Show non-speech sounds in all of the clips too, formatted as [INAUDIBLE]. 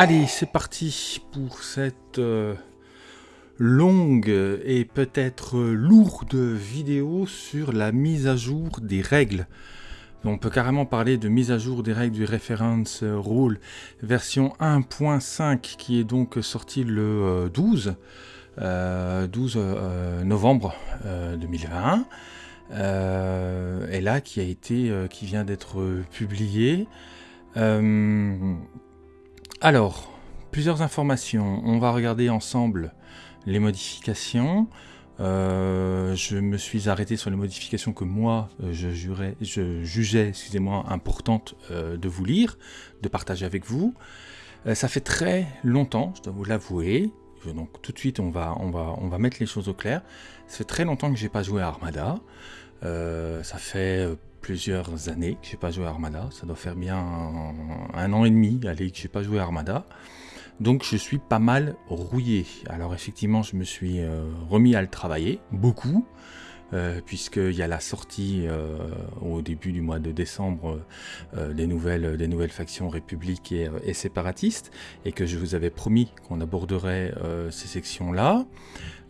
Allez, c'est parti pour cette euh, longue et peut-être lourde vidéo sur la mise à jour des règles. On peut carrément parler de mise à jour des règles du Reference Rule version 1.5 qui est donc sortie le 12, euh, 12 euh, novembre 2021 et là qui a été qui vient d'être publié alors, plusieurs informations. On va regarder ensemble les modifications. Euh, je me suis arrêté sur les modifications que moi, euh, je, jurais, je jugeais excusez-moi, importantes euh, de vous lire, de partager avec vous. ça fait très longtemps, je dois vous l'avouer, donc tout de suite on va, on, va, on va mettre les choses au clair. Ça fait très longtemps que j'ai pas joué à Armada. ça fait plusieurs années que j'ai pas joué à Armada. Ça doit faire bien un, an et demi allez, que j'ai pas joué à Armada. Donc je suis pas mal rouillé. Alors effectivement, je me suis euh, remis à le travailler, beaucoup, euh, puisqu'il y a la sortie euh, au début du mois de décembre des, nouvelles, des nouvelles factions républiques et, séparatistes, et que je vous avais promis qu'on aborderait ces sections-là.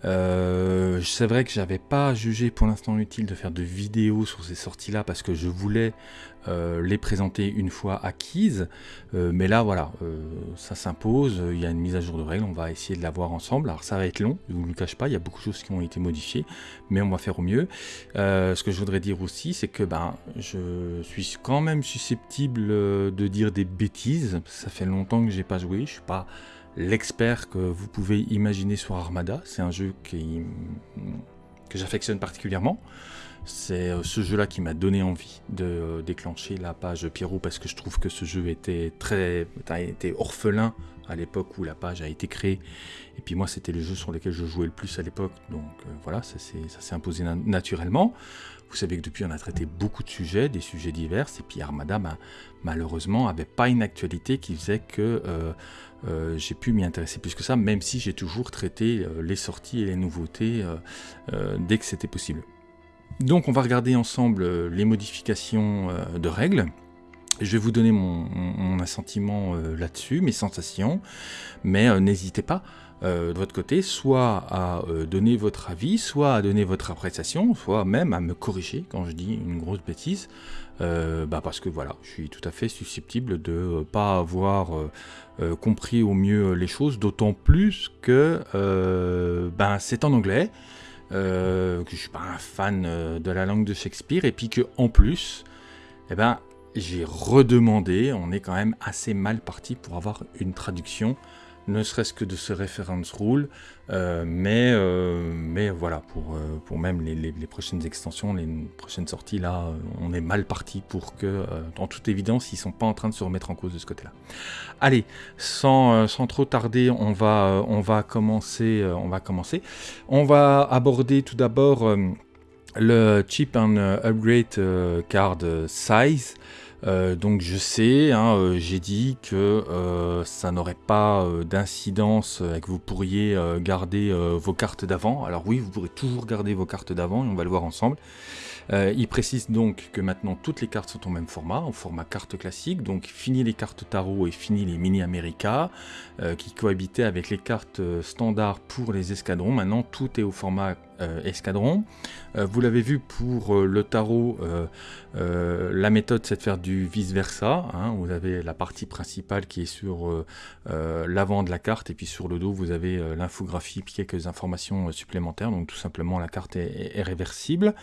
Euh, c'est vrai que j'avais pas jugé pour l'instant utile de faire de vidéos sur ces sorties-là parce que je voulais euh, les présenter une fois acquises. Euh, mais là, voilà, ça s'impose. Il y a une mise à jour de règles. On va essayer de la voir ensemble. Alors, ça va être long, je vous le cache pas. Il y a beaucoup de choses qui ont été modifiées, mais on va faire au mieux. ce que je voudrais dire aussi, c'est que ben, je suis quand même susceptible de dire des bêtises. Ça fait longtemps que j'ai pas joué. Je suis pas l'expert que vous pouvez imaginer sur Armada. C'est un jeu qui, que j'affectionne particulièrement. C'est euh, ce jeu-là qui m'a donné envie de euh, déclencher la page Pierrot parce que je trouve que ce jeu était très était orphelin à l'époque où la page a été créée. Et puis moi, c'était les jeux sur lesquels je jouais le plus à l'époque. Donc euh, voilà, ça s'est imposé naturellement. Vous savez que depuis, on a traité beaucoup de sujets, des sujets divers. Et puis Armada, malheureusement, n'avait pas une actualité qui faisait que j'ai pu m'y intéresser plus que ça, même si j'ai toujours traité les sorties et les nouveautés dès que c'était possible. Donc on va regarder ensemble euh, les modifications euh, de règles. Je vais vous donner mon, assentiment euh, là-dessus, mes sensations, mais n'hésitez pas de votre côté, soit à donner votre avis, soit à donner votre appréciation, soit même à me corriger quand je dis une grosse bêtise, bah parce que voilà, je suis tout à fait susceptible de ne pas avoir compris au mieux les choses, d'autant plus que ben, c'est en anglais, euh, que je suis pas un fan euh, de la langue de Shakespeare, et puis que en plus, eh ben, j'ai redemandé, on est quand même assez mal parti pour avoir une traduction ne serait-ce que de ce reference rule, euh, mais, euh, mais voilà, pour, euh, pour même les, prochaines extensions, les prochaines sorties, là, on est mal parti pour que, en toute évidence, ils sont pas en train de se remettre en cause de ce côté-là. Allez, sans, sans, trop tarder, on va, on va commencer, on va commencer. On va aborder tout d'abord le chip and upgrade card size. Euh, donc je sais, hein, euh, j'ai dit que euh, ça n'aurait pas d'incidence et que vous pourriez garder vos cartes d'avant. Alors oui, vous pourrez toujours garder vos cartes d'avant et on va le voir ensemble. il précise donc que maintenant toutes les cartes sont au même format, au format carte classique, donc fini les cartes tarot et fini les mini America qui cohabitaient avec les cartes standards pour les escadrons. Maintenant tout est au format escadron. Euh, vous l'avez vu pour euh, le tarot, la méthode c'est de faire du vice-versa. Hein. Vous avez la partie principale qui est sur l'avant de la carte et puis sur le dos vous avez l'infographie et quelques informations supplémentaires. Donc tout simplement la carte est, est réversible.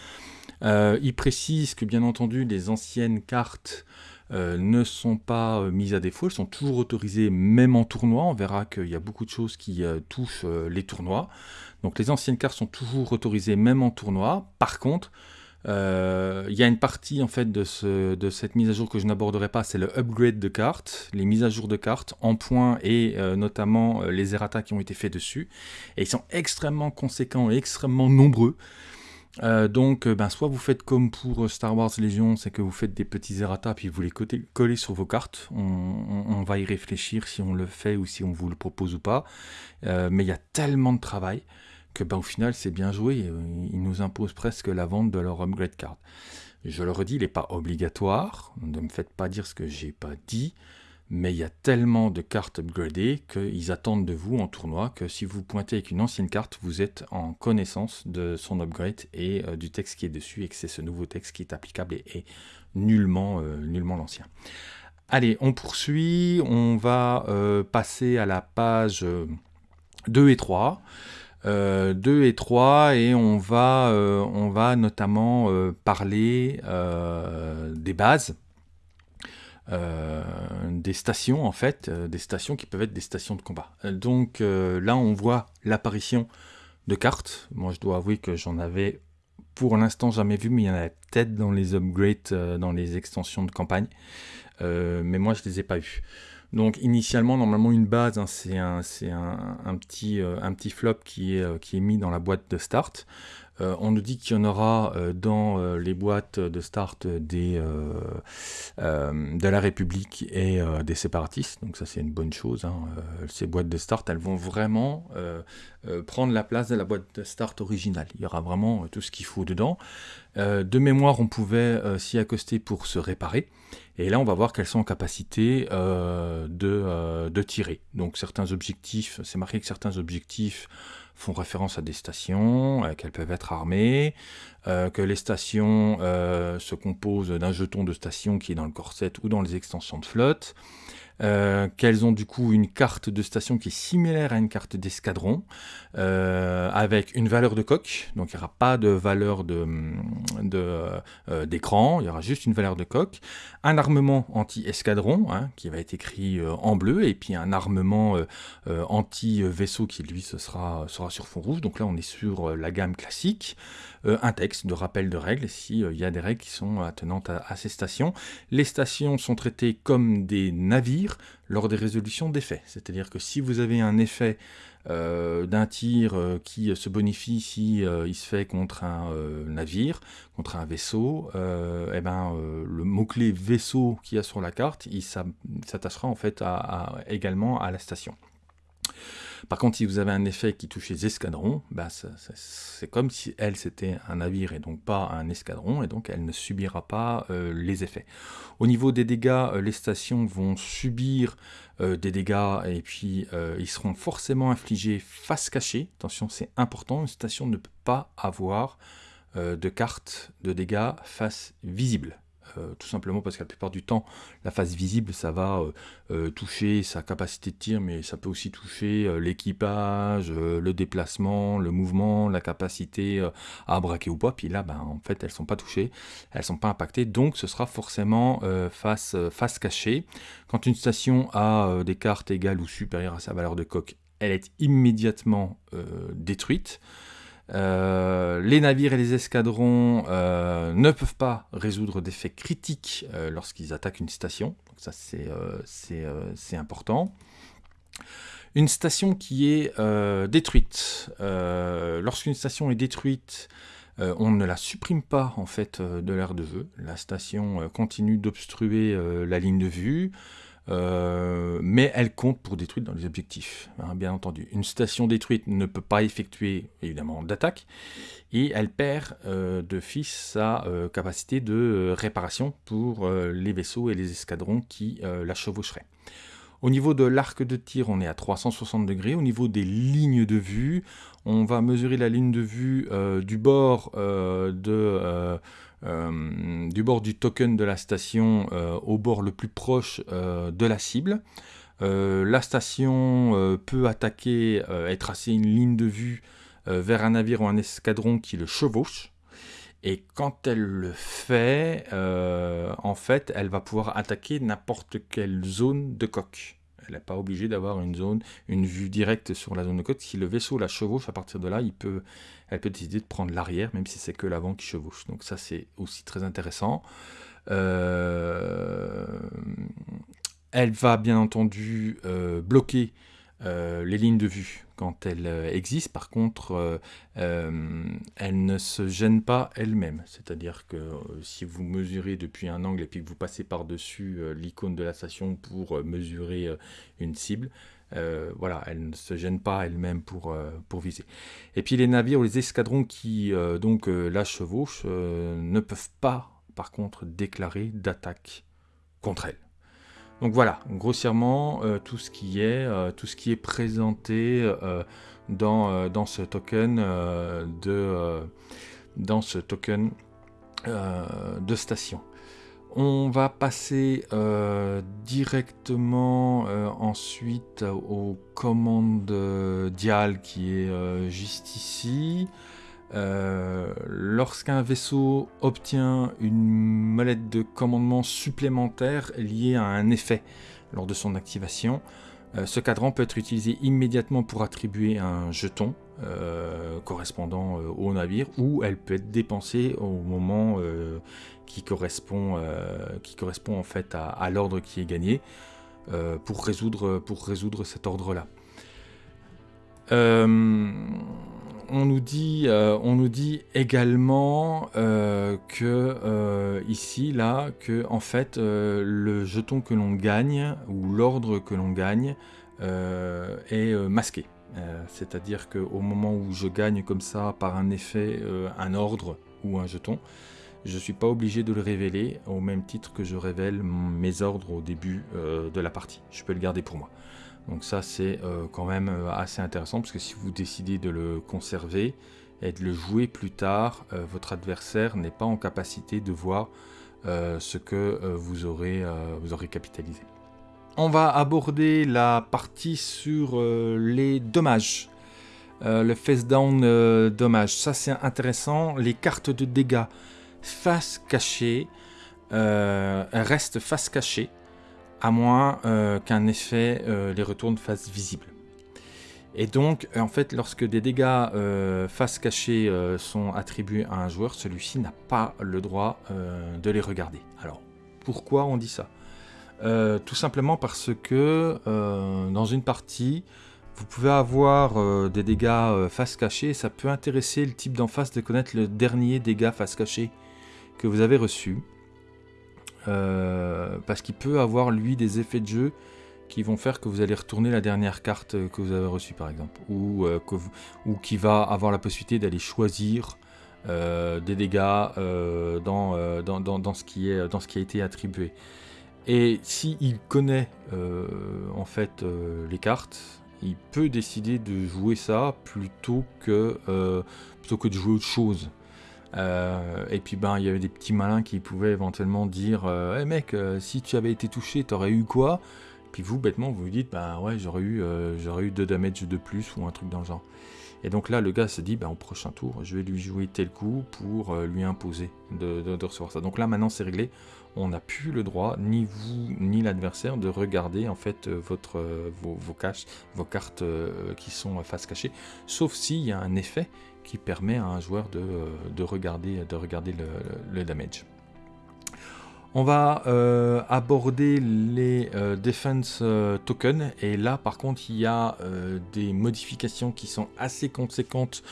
il précise que bien entendu les anciennes cartes ne sont pas mises à défaut, elles sont toujours autorisées même en tournoi. On verra qu'il y a beaucoup de choses qui touchent les tournois. Donc les anciennes cartes sont toujours autorisées même en tournoi. Par contre, euh, il y a une partie en fait de, cette mise à jour que je n'aborderai pas, c'est le upgrade de cartes, les mises à jour de cartes en points et euh, notamment euh, les errata qui ont été faits dessus. Et ils sont extrêmement conséquents et extrêmement nombreux. Donc, ben, soit vous faites comme pour Star Wars Légion, c'est que vous faites des petits errata puis vous les collez sur vos cartes. On, va y réfléchir si on le fait ou si on vous le propose ou pas. mais il y a tellement de travail que ben, au final c'est bien joué, euh, ils nous imposent presque la vente de leur upgrade card. Je le redis, il n'est pas obligatoire, ne me faites pas dire ce que j'ai pas dit, mais il y a tellement de cartes upgradées qu'ils attendent de vous en tournoi que si vous pointez avec une ancienne carte, vous êtes en connaissance de son upgrade et euh, du texte qui est dessus et que c'est ce nouveau texte qui est applicable et, nullement, euh, nullement l'ancien. Allez, on poursuit, on va euh, passer à la page 2 et 3. 2 et 3 et on va, on va notamment parler des bases euh, des stations en fait, euh, des stations qui peuvent être des stations de combat. Euh, donc là on voit l'apparition de cartes. Moi je dois avouer que j'en avais pour l'instant jamais vu, mais il y en a peut-être dans les upgrades, dans les extensions de campagne. mais moi je les ai pas vus. Donc initialement, normalement une base, hein, c'est un, un, petit, un petit flop qui est mis dans la boîte de start. Euh, on nous dit qu'il y en aura euh, dans euh, les boîtes de start de la République et des séparatistes, donc ça c'est une bonne chose. Hein. ces boîtes de start, elles vont vraiment prendre la place de la boîte de start originale. Il y aura vraiment tout ce qu'il faut dedans. de mémoire, on pouvait s'y accoster pour se réparer. Et là, on va voir qu'elles sont en capacité de, de, tirer. Donc certains objectifs, c'est marqué que certains objectifs font référence à des stations, euh, qu'elles peuvent être armées, euh, que les stations euh, se composent d'un jeton de station qui est dans le corset ou dans les extensions de flotte, euh, qu'elles ont du coup une carte de station qui est similaire à une carte d'escadron, euh, avec une valeur de coque, donc il n'y aura pas de valeur d'écran, de, euh, il y aura juste une valeur de coque, un armement anti-escadron, hein, qui va être écrit en bleu, et puis un armement anti-vaisseau qui lui sera sur fond rouge, donc là on est sur la gamme classique, un texte de rappel de règles, s'il y a des règles qui sont attenantes à ces stations. Les stations sont traitées comme des navires, lors des résolutions d'effets. C'est-à-dire que si vous avez un effet euh, d'un tir euh, qui se bonifie si euh, il se fait contre un navire, contre un vaisseau, eh ben, le mot-clé vaisseau qu'il y a sur la carte, il s'attachera en fait également à la station. Par contre, si vous avez un effet qui touche les escadrons, bah, c'est comme si elle c'était un navire et donc pas un escadron, et donc elle ne subira pas euh, les effets. Au niveau des dégâts, euh, les stations vont subir euh, des dégâts et puis ils seront forcément infligés face cachée. Attention, c'est important, une station ne peut pas avoir de carte de dégâts face visible. Euh, tout simplement parce que la plupart du temps, la face visible, ça va euh, euh, toucher sa capacité de tir, mais ça peut aussi toucher l'équipage, le déplacement, le mouvement, la capacité à braquer ou pas. Puis là, ben, en fait, elles sont pas touchées, elles sont pas impactées, donc ce sera forcément face cachée. Quand une station a des cartes égales ou supérieures à sa valeur de coque, elle est immédiatement détruite. Euh, les navires et les escadrons euh, ne peuvent pas résoudre d'effets critiques euh, lorsqu'ils attaquent une station. Ça, c'est important. Une station qui est détruite. Lorsqu'une station est détruite, on ne la supprime pas en fait de l'aire de jeu. La station continue d'obstruer la ligne de vue. Euh, mais elle compte pour détruire dans les objectifs, hein, bien entendu. Une station détruite ne peut pas effectuer, évidemment, d'attaque, et elle perd euh, de fils sa euh, capacité de réparation pour les vaisseaux et les escadrons qui la chevaucheraient. Au niveau de l'arc de tir, on est à 360 degrés. Au niveau des lignes de vue, on va mesurer la ligne de vue du bord de euh, du bord du token de la station euh, au bord le plus proche euh, de la cible. la station peut attaquer et tracer une ligne de vue vers un navire ou un escadron qui le chevauche. Et quand elle le fait, en fait, elle va pouvoir attaquer n'importe quelle zone de coque. Elle n'est pas obligée d'avoir une zone, une vue directe sur la zone de côte. Si le vaisseau la chevauche, à partir de là, il peut, elle peut décider de prendre l'arrière, même si c'est que l'avant qui chevauche. Donc ça, c'est aussi très intéressant. Euh, elle va bien entendu euh, bloquer euh, les lignes de vue quand elles existent. Par contre, elle ne se gêne pas elle-même. C'est-à-dire que si vous mesurez depuis un angle et puis que vous passez par-dessus l'icône de la station pour mesurer une cible, voilà, elle ne se gêne pas elle-même pour, pour viser. Et puis les navires ou les escadrons qui donc la chevauchent ne peuvent pas, par contre, déclarer d'attaque contre elle. Donc voilà, grossièrement, tout, ce qui est, présenté dans ce token de station. On va passer euh, directement euh, ensuite aux commandes dial qui est euh, juste ici. Lorsqu'un vaisseau obtient une molette de commandement supplémentaire liée à un effet lors de son activation, ce cadran peut être utilisé immédiatement pour attribuer un jeton correspondant au navire ou elle peut être dépensée au moment qui correspond, euh, qui correspond en fait à, l'ordre qui est gagné euh, pour, résoudre, pour résoudre cet ordre-là. Euh, on, nous dit, on nous dit également que ici, là, que en fait, le jeton que l'on gagne ou l'ordre que l'on gagne est masqué. C'est-à-dire qu'au moment où je gagne comme ça par un effet un ordre ou un jeton, je ne suis pas obligé de le révéler au même titre que je révèle mes ordres au début euh, de la partie. Je peux le garder pour moi. Donc ça c'est euh, quand même euh, assez intéressant parce que si vous décidez de le conserver et de le jouer plus tard, votre adversaire n'est pas en capacité de voir ce que vous, aurez, vous aurez capitalisé. On va aborder la partie sur les dommages. le face down dommage, ça c'est intéressant. Les cartes de dégâts face cachée euh, reste face cachée, à moins euh, qu'un effet euh, les retourne face visible. Et donc, en fait, lorsque des dégâts face cachée sont attribués à un joueur, celui-ci n'a pas le droit de les regarder. Alors, pourquoi on dit ça? Tout simplement parce que dans une partie, vous pouvez avoir des dégâts face cachée, ça peut intéresser le type d'en face de connaître le dernier dégât face cachée que vous avez reçu. Euh, parce qu'il peut avoir lui des effets de jeu qui vont faire que vous allez retourner la dernière carte que vous avez reçue par exemple. Ou, euh, que ou qui va avoir la possibilité d'aller choisir euh, des dégâts dans, dans, ce qui est, dans ce qui a été attribué. Et s'il il connaît en fait les cartes, il peut décider de jouer ça plutôt que, plutôt que de jouer autre chose. Euh, et puis ben il y avait des petits malins qui pouvaient éventuellement dire euh, hey mec euh, si tu avais été touché t'aurais eu quoi? Puis vous bêtement vous vous dites bah ouais j'aurais eu j'aurais eu 2 damage de plus ou un truc dans le genre. Et donc là le gars se dit bah au prochain tour je vais lui jouer tel coup pour lui imposer de, de, recevoir ça. Donc là maintenant c'est réglé, on n'a plus le droit, ni vous ni l'adversaire, de regarder en fait votre, vos, vos, caches, vos cartes qui sont face cachée, sauf s'il y a un effet qui permet à un joueur de, euh, regarder, de regarder le, damage. On va euh, aborder les euh, defense tokens et là par contre il y a des modifications qui sont assez conséquentes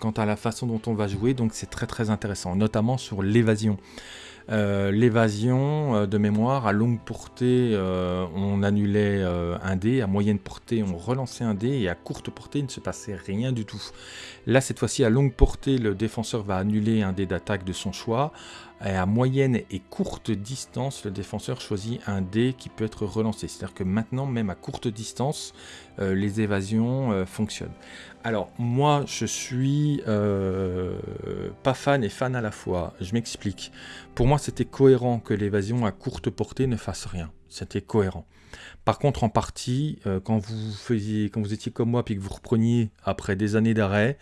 quant à la façon dont on va jouer donc c'est très très intéressant notamment sur l'évasion. Euh, l'évasion euh, de mémoire, à longue portée, euh, on annulait un dé, à moyenne portée, on relançait un dé, et à courte portée, il ne se passait rien du tout. Là, cette fois-ci, à longue portée, le défenseur va annuler un dé d'attaque de son choix. Et à moyenne et courte distance, le défenseur choisit un dé qui peut être relancé. C'est-à-dire que maintenant, même à courte distance, les évasions fonctionnent. Alors, moi, je suis euh, pas fan et fan à la fois. Je m'explique. Pour moi, c'était cohérent que l'évasion à courte portée ne fasse rien. C'était cohérent. Par contre, en partie, euh, quand vous étiez comme moi, puis que vous repreniez après des années d'arrêt,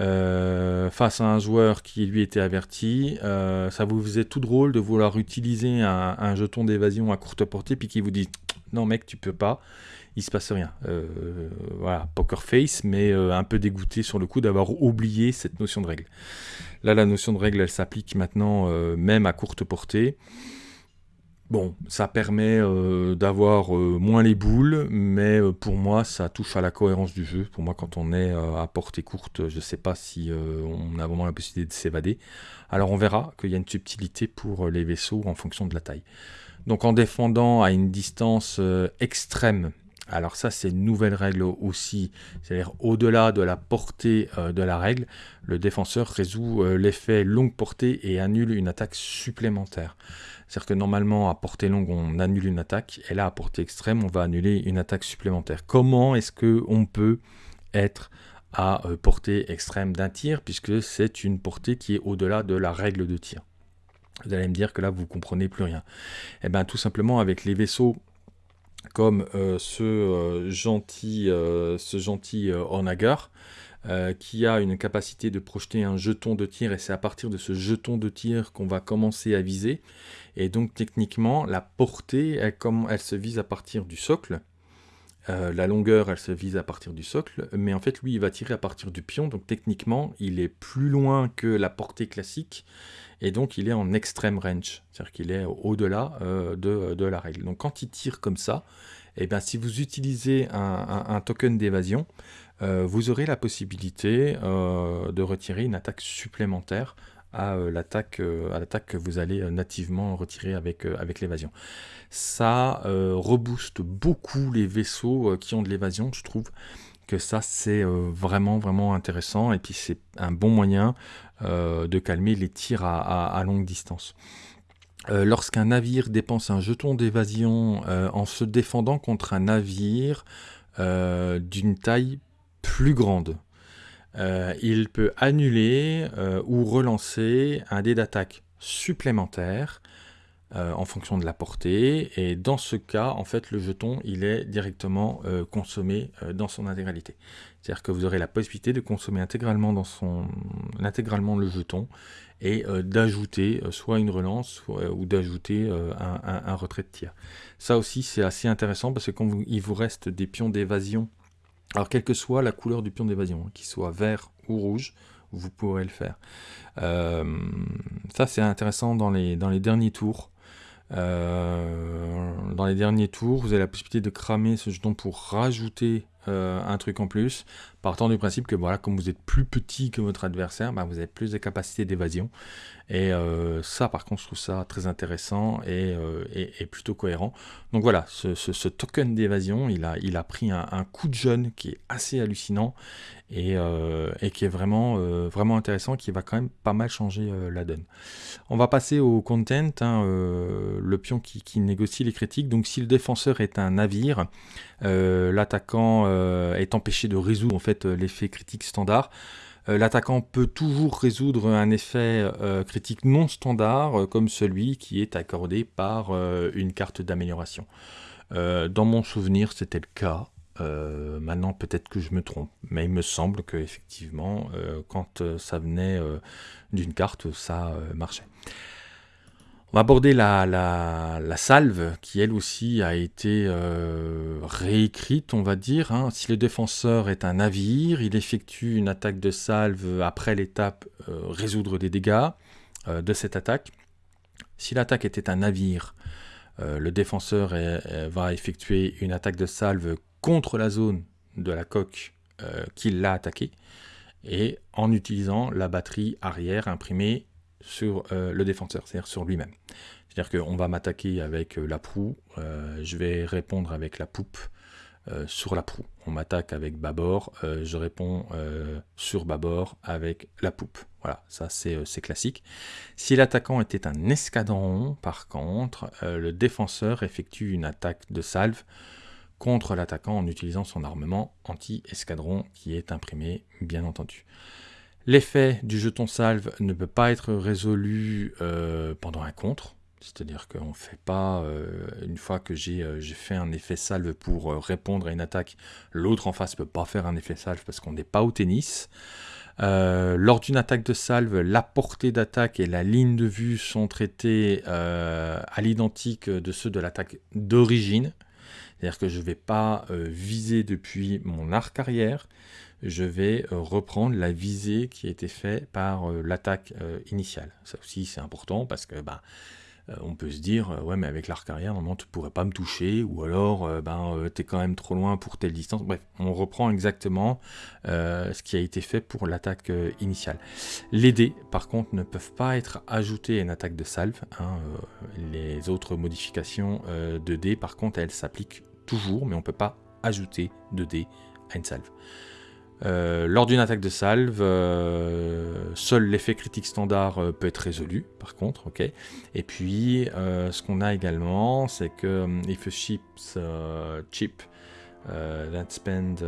euh, face à un joueur qui lui était averti, ça vous faisait tout drôle de vouloir utiliser un, un jeton d'évasion à courte portée, puis qui vous dit non mec, tu peux pas il se passe rien. Euh, voilà, poker face, mais euh, un peu dégoûté sur le coup d'avoir oublié cette notion de règle. Là, la notion de règle, elle s'applique maintenant euh, même à courte portée. Bon, ça permet d'avoir moins les boules, mais pour moi, ça touche à la cohérence du jeu. Pour moi, quand on est à portée courte, je ne sais pas si on a vraiment la possibilité de s'évader. Alors on verra qu'il y a une subtilité pour les vaisseaux en fonction de la taille. Donc en défendant à une distance extrême Alors ça, c'est une nouvelle règle aussi. C'est-à-dire, au-delà de la portée euh, de la règle, le défenseur résout euh, l'effet longue portée et annule une attaque supplémentaire. C'est-à-dire que normalement, à portée longue, on annule une attaque, et là, à portée extrême, on va annuler une attaque supplémentaire. Comment est-ce qu'on peut être à euh, portée extrême d'un tir, puisque c'est une portée qui est au-delà de la règle de tir? Vous allez me dire que là, vous comprenez plus rien. Eh bien, tout simplement, avec les vaisseaux comme euh, ce, euh, gentil, euh, ce gentil Onagar, qui a une capacité de projeter un jeton de tir, et c'est à partir de ce jeton de tir qu'on va commencer à viser. Et donc techniquement, la portée, elle, elle se vise à partir du socle, la longueur, elle se vise à partir du socle, mais en fait, lui, il va tirer à partir du pion, donc techniquement, il est plus loin que la portée classique, et donc il est en extreme range, c'est-à-dire qu'il est, au-delà euh, de, la règle. Donc quand il tire comme ça, eh bien, si vous utilisez un, token d'évasion, euh, vous aurez la possibilité euh, de retirer une attaque supplémentaire à l'attaque que vous allez nativement retirer avec, avec l'évasion. Ça rebooste beaucoup les vaisseaux qui ont de l'évasion, je trouve que ça c'est vraiment vraiment intéressant et puis c'est un bon moyen euh, de calmer les tirs à, longue distance. Euh, lorsqu'un navire dépense un jeton d'évasion euh, en se défendant contre un navire d'une taille plus grande, il peut annuler ou relancer un dé d'attaque supplémentaire en fonction de la portée et dans ce cas en fait le jeton il est directement consommé dans son intégralité c'est-à-dire que vous aurez la possibilité de consommer intégralement, le jeton et euh, d'ajouter euh, soit une relance euh, ou d'ajouter un, retrait de tir. Ça aussi c'est assez intéressant parce que quand il vous reste des pions d'évasion, alors quelle que soit la couleur du pion d'évasion, hein, qu'il soit vert ou rouge, vous pourrez le faire. ça c'est intéressant dans les, dans les derniers tours. dans les derniers tours, vous avez la possibilité de cramer ce jeton pour rajouter euh, un truc en plus, partant du principe que voilà, comme vous êtes plus petit que votre adversaire, bah, vous avez plus de capacités d'évasion. Et euh, ça, par contre, je trouve ça très intéressant et, euh, plutôt cohérent. Donc voilà, ce, token d'évasion, il a, il a pris un, coup de jeune qui est assez hallucinant et, qui est vraiment, vraiment intéressant, qui va quand même pas mal changer la donne. On va passer au content, hein, le pion qui, négocie les critiques. Donc si le défenseur est un navire, l'attaquant euh, est empêché de résoudre en fait euh, l'effet critique standard. Euh, l'attaquant peut toujours résoudre un effet critique non standard comme celui qui est accordé par une carte d'amélioration. dans mon souvenir, c'était le cas. maintenant, peut-être que je me trompe, mais il me semble que effectivement, quand ça venait d'une carte, ça marchait. On va aborder la, salve, qui elle aussi a été euh, réécrite, on va dire. Hein. Si le défenseur est un navire, il effectue une attaque de salve après l'étape euh, résoudre des dégâts euh, de cette attaque. Si l'attaque était un navire, le défenseur va effectuer une attaque de salve contre la zone de la coque qui l'a attaqué, et en utilisant la batterie arrière imprimée sur euh, le défenseur, c'est-à-dire sur lui-même. C'est-à-dire qu'on va m'attaquer avec euh, la proue, euh, je vais répondre avec la poupe sur la proue. On m'attaque avec bâbord, je réponds sur bâbord avec la poupe. Voilà, ça c'est classique. Si l'attaquant était un escadron, par contre, le défenseur effectue une attaque de salve contre l'attaquant en utilisant son armement anti-escadron qui est imprimé, bien entendu. L'effet du jeton salve ne peut pas être résolu euh, pendant un contre. C'est-à-dire qu'on ne fait pas, euh, une fois que euh, j'ai fait un effet salve pour répondre à une attaque, l'autre en face ne peut pas faire un effet salve parce qu'on n'est pas au tennis. lors d'une attaque de salve, la portée d'attaque et la ligne de vue sont traitées à l'identique de ceux de l'attaque d'origine. C'est-à-dire que je ne vais pas viser depuis mon arc arrière, je vais euh, reprendre la visée qui a été faite par euh, l'attaque euh, initiale. Ça aussi c'est important parce que bah, on peut se dire ouais mais avec l'arc arrière normalement tu pourrais pas me toucher ou alors ben tu es quand même trop loin pour telle distance. Bref, on reprend exactement ce qui a été fait pour l'attaque initiale. Les dés par contre ne peuvent pas être ajoutés à une attaque de salve. Hein, les autres modifications de dés par contre elles s'appliquent toujours mais on peut pas ajouter 2 dés à une salve. Euh, lors d'une attaque de salve, euh, seul l'effet critique standard euh, peut être résolu, par contre, ok. Et puis, ce qu'on a également, c'est que if a ship's chip that spend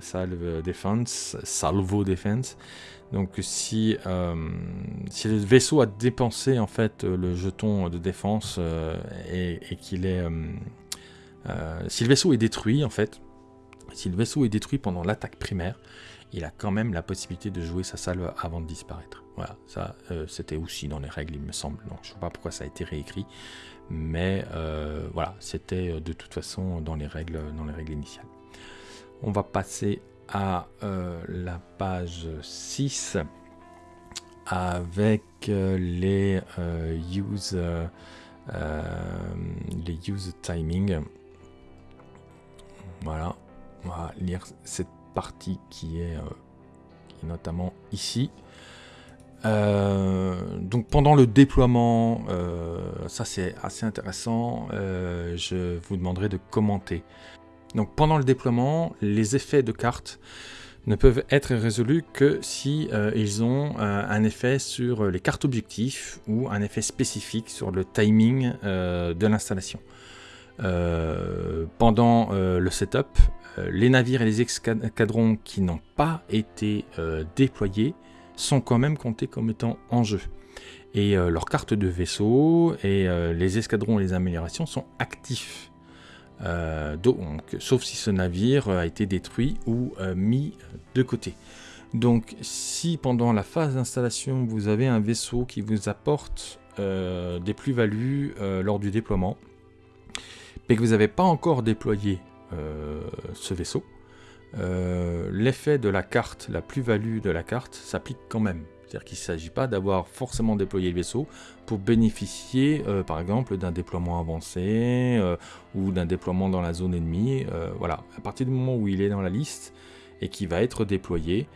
salve defense, salvo defense, donc si, si le vaisseau a dépensé en fait le jeton de défense et qu'il est, si le vaisseau est détruit en fait, si le vaisseau est détruit pendant l'attaque primaire, il a quand même la possibilité de jouer sa salve avant de disparaître. Voilà, ça euh, c'était aussi dans les règles, il me semble. Donc je ne sais pas pourquoi ça a été réécrit, mais euh, voilà, c'était euh, de toute façon dans les règles, dans les règles initiales. On va passer à la page 6 avec les use les use timing. Voilà, on va lire cette partie qui est, euh, notamment ici. Euh, donc pendant le déploiement, euh, ça c'est assez intéressant, je vous demanderai de commenter. Donc pendant le déploiement, les effets de cartes ne peuvent être résolus que si ils ont un effet sur les cartes objectifs ou un effet spécifique sur le timing de l'installation. Pendant le setup, euh, les navires et les escadrons qui n'ont pas été euh, déployés sont quand même comptés comme étant en jeu. Et euh, leurs cartes de vaisseau et les escadrons et les améliorations sont actifs. donc, sauf si ce navire a été détruit ou mis de côté. Donc si pendant la phase d'installation vous avez un vaisseau qui vous apporte des plus-values lors du déploiement, mais que vous n'avez pas encore déployé euh, ce vaisseau, euh, l'effet de la carte, la plus-value de la carte s'applique quand même. C'est-à-dire qu'il ne s'agit pas d'avoir forcément déployé le vaisseau pour bénéficier, euh, par exemple, d'un déploiement avancé ou d'un déploiement dans la zone ennemie. voilà, à partir du moment où il est dans la liste et qu'il va être déployé,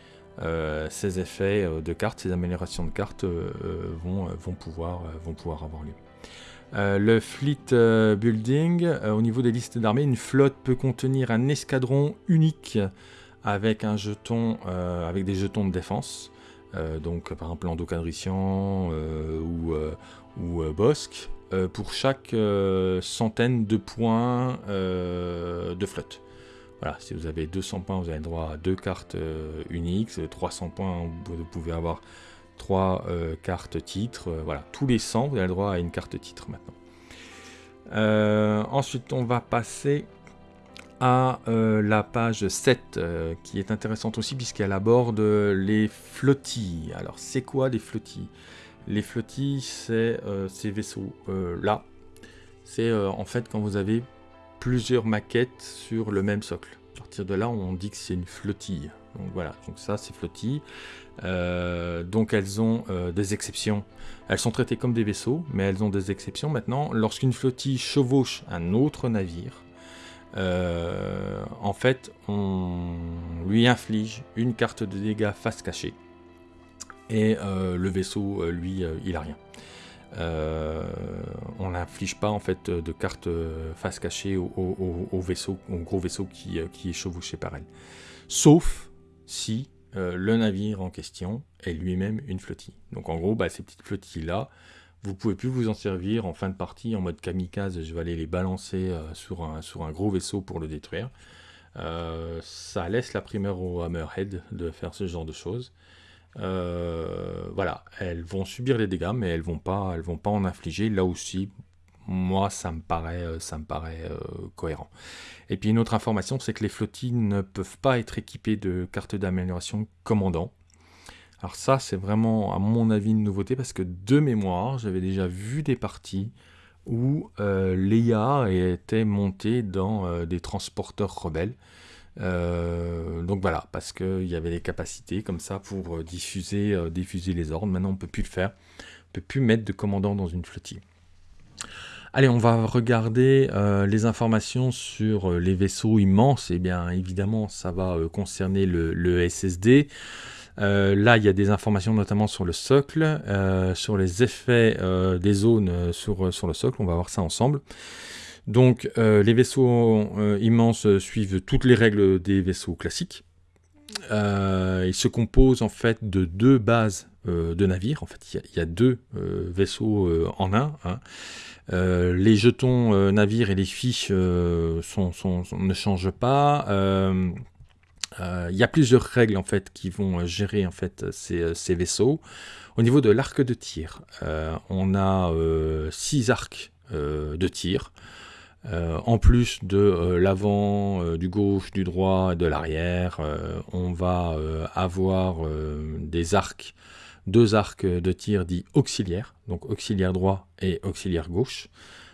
ces effets de cartes, ces améliorations de pouvoir, vont pouvoir avoir lieu. Euh, le fleet euh, building, euh, au niveau des listes d'armées, une flotte peut contenir un escadron unique avec un jeton, avec des jetons de défense. donc par exemple Lando ou, ou Bosque, pour chaque centaine de points de flotte. Voilà, si vous avez 200 points, vous avez droit à deux cartes uniques. 300 points, vous pouvez avoir trois euh, cartes titres. Euh, voilà, tous les 100, vous avez le droit à une carte titre maintenant. Euh, ensuite, on va passer à la page 7, qui est intéressante aussi puisqu'elle aborde les flottilles. Alors, c'est quoi des flottilles? Les flottilles, c'est ces vaisseaux-là. c'est en fait quand vous avez plusieurs maquettes sur le même socle. À partir de là, on dit que c'est une flottille. Donc voilà, donc ça c'est flottille. Euh, donc elles ont euh, des exceptions. Elles sont traitées comme des vaisseaux, mais elles ont des exceptions maintenant. Lorsqu'une flottille chevauche un autre navire, euh, en fait, on lui inflige une carte de dégâts face cachée. Et le vaisseau, lui, il a rien. on n'inflige pas en fait de carte face cachée au, vaisseau, au gros vaisseau qui, qui est chevauché par elle. Sauf si euh, le navire en question est lui-même une flottille. Donc en gros, bah, ces petites flottilles-là, vous pouvez plus vous en servir en fin de partie en mode kamikaze, je vais aller les balancer euh, sur, un, gros vaisseau pour le détruire. Euh, ça laisse la primeur au Hammerhead de faire ce genre de choses. voilà, elles vont subir les dégâts, mais elles vont vont pas en infliger. Là aussi, moi, ça me paraît, euh, euh, cohérent. Et puis une autre information, c'est que les flottilles ne peuvent pas être équipées de cartes d'amélioration commandant. Alors ça, c'est vraiment, à mon avis, une nouveauté, parce que de mémoire, j'avais déjà vu des parties où euh, l'EIA était montée dans des transporteurs rebelles. donc voilà, parce qu'il y avait des capacités comme ça pour diffuser, diffuser les ordres. Maintenant, on ne peut plus le faire. On ne peut plus mettre de commandant dans une flottille. Allez, on va regarder euh, les informations sur euh, les vaisseaux immenses. Et eh bien évidemment, ça va euh, concerner le, SSD. là, il y a des informations notamment sur le socle, sur les effets des zones sur, le socle. On va voir ça ensemble. Donc les vaisseaux immenses suivent toutes les règles des vaisseaux classiques. ils se composent en fait de deux bases de navires. En fait, il y, a deux vaisseaux en un. Hein. Les jetons navires et les fiches ne changent pas. Il y a plusieurs règles en fait qui vont gérer en fait ces vaisseaux. Au niveau de l'arc de tir, euh, on a euh, six arcs euh, de tir. en plus de l'avant, du gauche, du droit et de l'arrière, on va avoir des arcs, deux arcs de tir dits auxiliaires, donc auxiliaire droit et auxiliaire gauche.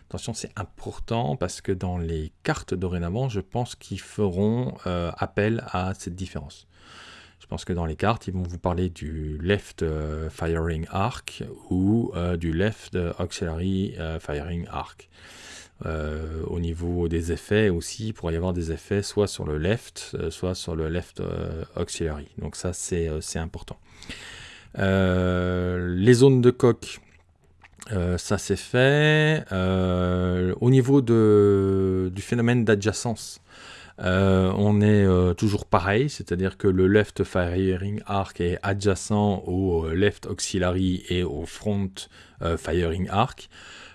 Attention, c'est important parce que dans les cartes dorénavant, je pense qu'ils feront appel à cette différence. Je pense que dans les cartes, ils vont vous parler du left euh, firing arc ou euh, du left auxiliary euh, firing arc. au niveau des effets aussi, il pourrait y avoir des effets soit sur le left, soit sur le left auxiliary. Donc ça, c'est important. Les zones de coque, ça c'est fait. au niveau du phénomène d'adjacence, euh, on est euh, toujours pareil, c'est-à-dire que le left firing arc est adjacent au euh, left auxiliary et au front firing arc.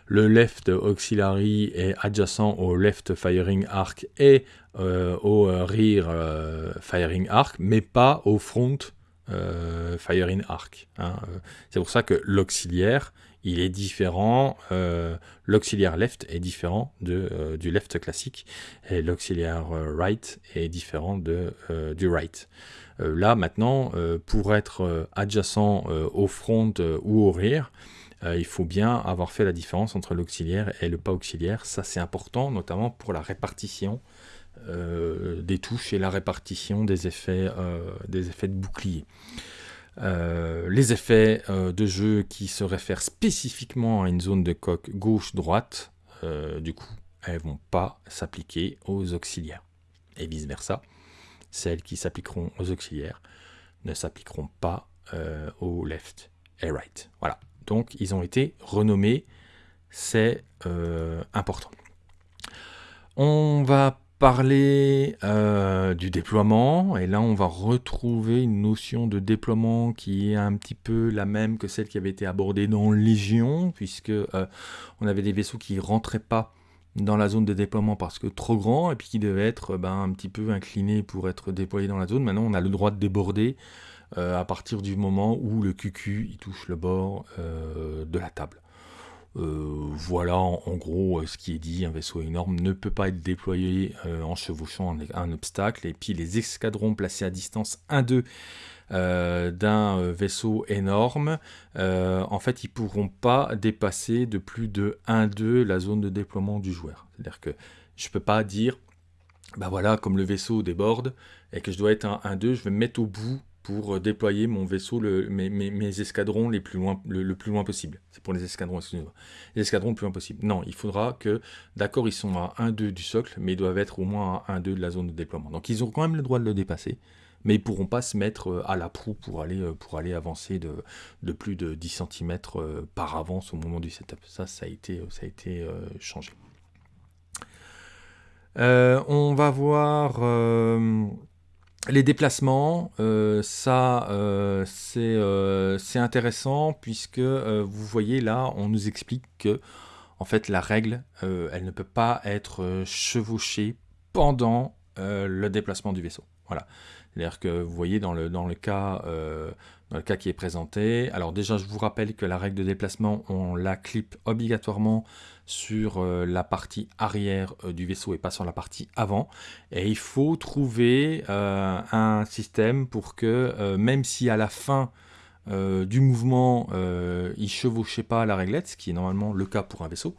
Le left auxiliary est adjacent au left firing arc et au rear firing arc, mais pas au front firing arc. Hein. C'est pour ça que l'auxiliaire il est différent, euh, l'auxiliaire left est différent de, euh, du left classique, et l'auxiliaire euh, right est différent de, du right. là, maintenant, pour être adjacent au front ou au rear, il faut bien avoir fait la différence entre l'auxiliaire et le pas auxiliaire. Ça, c'est important, notamment pour la répartition des touches et la répartition des effets, des effets de bouclier. Euh, les effets euh, de jeu qui se réfèrent spécifiquement à une zone de coque gauche-droite, euh, du coup, elles vont pas s'appliquer aux auxiliaires. Et vice-versa, celles qui s'appliqueront aux auxiliaires ne s'appliqueront pas aux left et right. Voilà. Donc, ils ont été renommés. C'est important. On va parler euh, du déploiement, et là on va retrouver une notion de déploiement qui est un petit peu la même que celle qui avait été abordée dans Légion, puisque euh, on avait des vaisseaux qui rentraient pas dans la zone de déploiement parce que trop grand, et puis qui devaient être ben, un petit peu inclinés pour être déployés dans la zone. Maintenant on a le droit de déborder euh, à partir du moment où le QQ touche le bord de la table. Euh, voilà en, gros euh, ce qui est dit, un vaisseau énorme ne peut pas être déployé euh, en chevauchant un, obstacle, et puis les escadrons placés à distance 1-2 d'un vaisseau énorme, en fait ils pourront pas dépasser de plus de 1-2 la zone de déploiement du joueur. C'est-à-dire que je peux pas dire, bah voilà, comme le vaisseau déborde, et que je dois être un 1-2, je vais me mettre au bout pour euh, déployer mon vaisseau, mes, escadrons les plus loin, le, plus loin possible. C'est pour les escadrons, excusez-moi. Les escadrons le plus loin possible. Non, il faudra que, d'accord, ils sont à 1-2 du socle, mais ils doivent être au moins à 1-2 de la zone de déploiement. Donc ils ont quand même le droit de le dépasser, mais ils pourront pas se mettre euh, à la proue pour aller, euh, pour aller avancer de, de plus de 10 cm par avance au moment du setup. Ça, ça a été, ça a été changé. on va voir les déplacements, euh, ça euh, euh, c'est intéressant puisque vous voyez là, on nous explique que en fait la règle, elle ne peut pas être chevauchée pendant le déplacement du vaisseau. Voilà. C'est-à-dire que vous voyez dans le, dans le cas dans le cas qui est présenté. Alors déjà, je vous rappelle que la règle de déplacement, on la clip obligatoirement sur euh, la partie arrière euh, du vaisseau et pas sur la partie avant. Et il faut trouver euh, un système pour que, même si à la fin du mouvement, il ne chevauchait pas la réglette, ce qui est normalement le cas pour un vaisseau,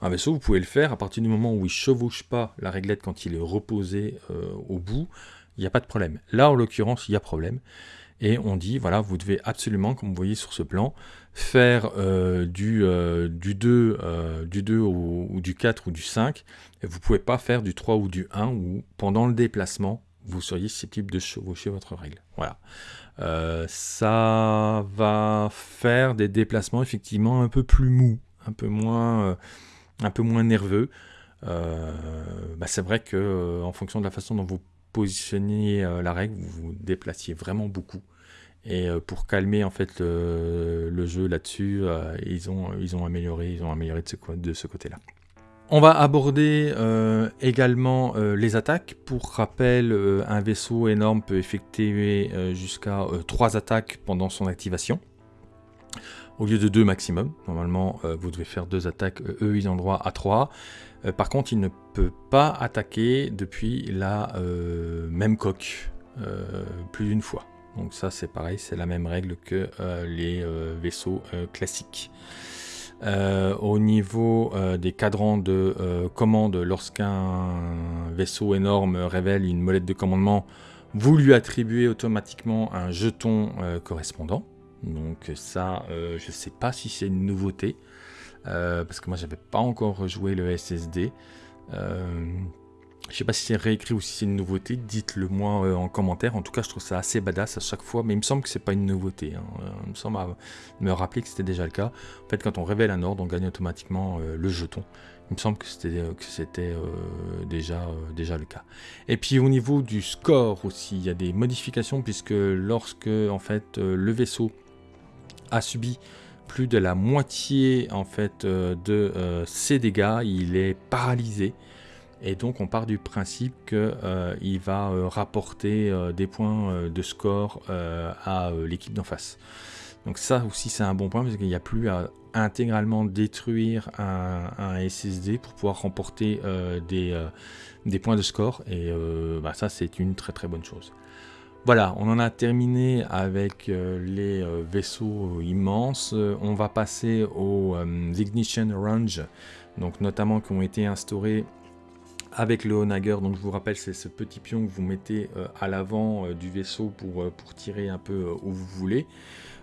un vaisseau, vous pouvez le faire à partir du moment où il ne chevauche pas la réglette quand il est reposé au bout, il n'y a pas de problème. Là, en l'occurrence, il y a problème et on dit, voilà, vous devez absolument, comme vous voyez sur ce plan, faire euh, du, euh, du 2, euh, du 2 ou, du 4 ou du 5, et vous ne pouvez pas faire du 3 ou du 1, où pendant le déplacement, vous seriez susceptible de chevaucher votre règle. Voilà. ça va faire des déplacements effectivement un peu plus mous, un peu moins, un peu moins nerveux. bah, c'est vrai que en fonction de la façon dont vous positionnez la règle, vous vous déplaciez vraiment beaucoup. Et pour calmer en fait le, jeu là-dessus, ils, ont, ils ont amélioré, ils ont amélioré de ce, ce côté-là. On va aborder euh, également euh, les attaques. Pour rappel, euh, un vaisseau énorme peut effectuer jusqu'à 3 attaques pendant son activation. Au lieu de 2 maximum. Normalement, vous devez faire 2 attaques. eux, ils ont droit à 3. par contre, il ne peut pas attaquer depuis la même coque plus d'une fois. Donc ça, c'est pareil, c'est la même règle que les vaisseaux classiques. Euh, au niveau euh, des cadrans de euh, commande, lorsqu'un vaisseau énorme révèle une molette de commandement, vous lui attribuez automatiquement un jeton correspondant. Donc ça, je ne sais pas si c'est une nouveauté, parce que moi j'avais pas encore joué le SSD. Je sais pas si c'est réécrit ou si c'est une nouveauté, dites-le moi euh, en commentaire. En tout cas, je trouve ça assez badass à chaque fois, mais il me semble que c'est pas une nouveauté. Hein. Euh, il me semble me rappeler que c'était déjà le cas. En fait, quand on révèle un ordre, on gagne automatiquement euh, le jeton. Il me semble que c'était déjà, déjà le cas. Et puis au niveau du score aussi, il y a des modifications puisque lorsque en fait le vaisseau a subi plus de la moitié en fait de ses dégâts, il est paralysé. Et donc on part du principe qu'il euh, va euh, rapporter euh, des points de score à l'équipe d'en face. Donc ça aussi c'est un bon point parce qu'il n'y a plus à intégralement détruire un, SSD pour pouvoir remporter des, points de score. Et bah, ça c'est une très très bonne chose. Voilà, on en a terminé avec les vaisseaux immenses. On va passer aux Ignition Range, donc notamment qui ont été instaurés avec le Onager, donc je vous rappelle, c'est ce petit pion que vous mettez euh, à l'avant euh, du vaisseau pour, euh, pour tirer un peu où vous voulez.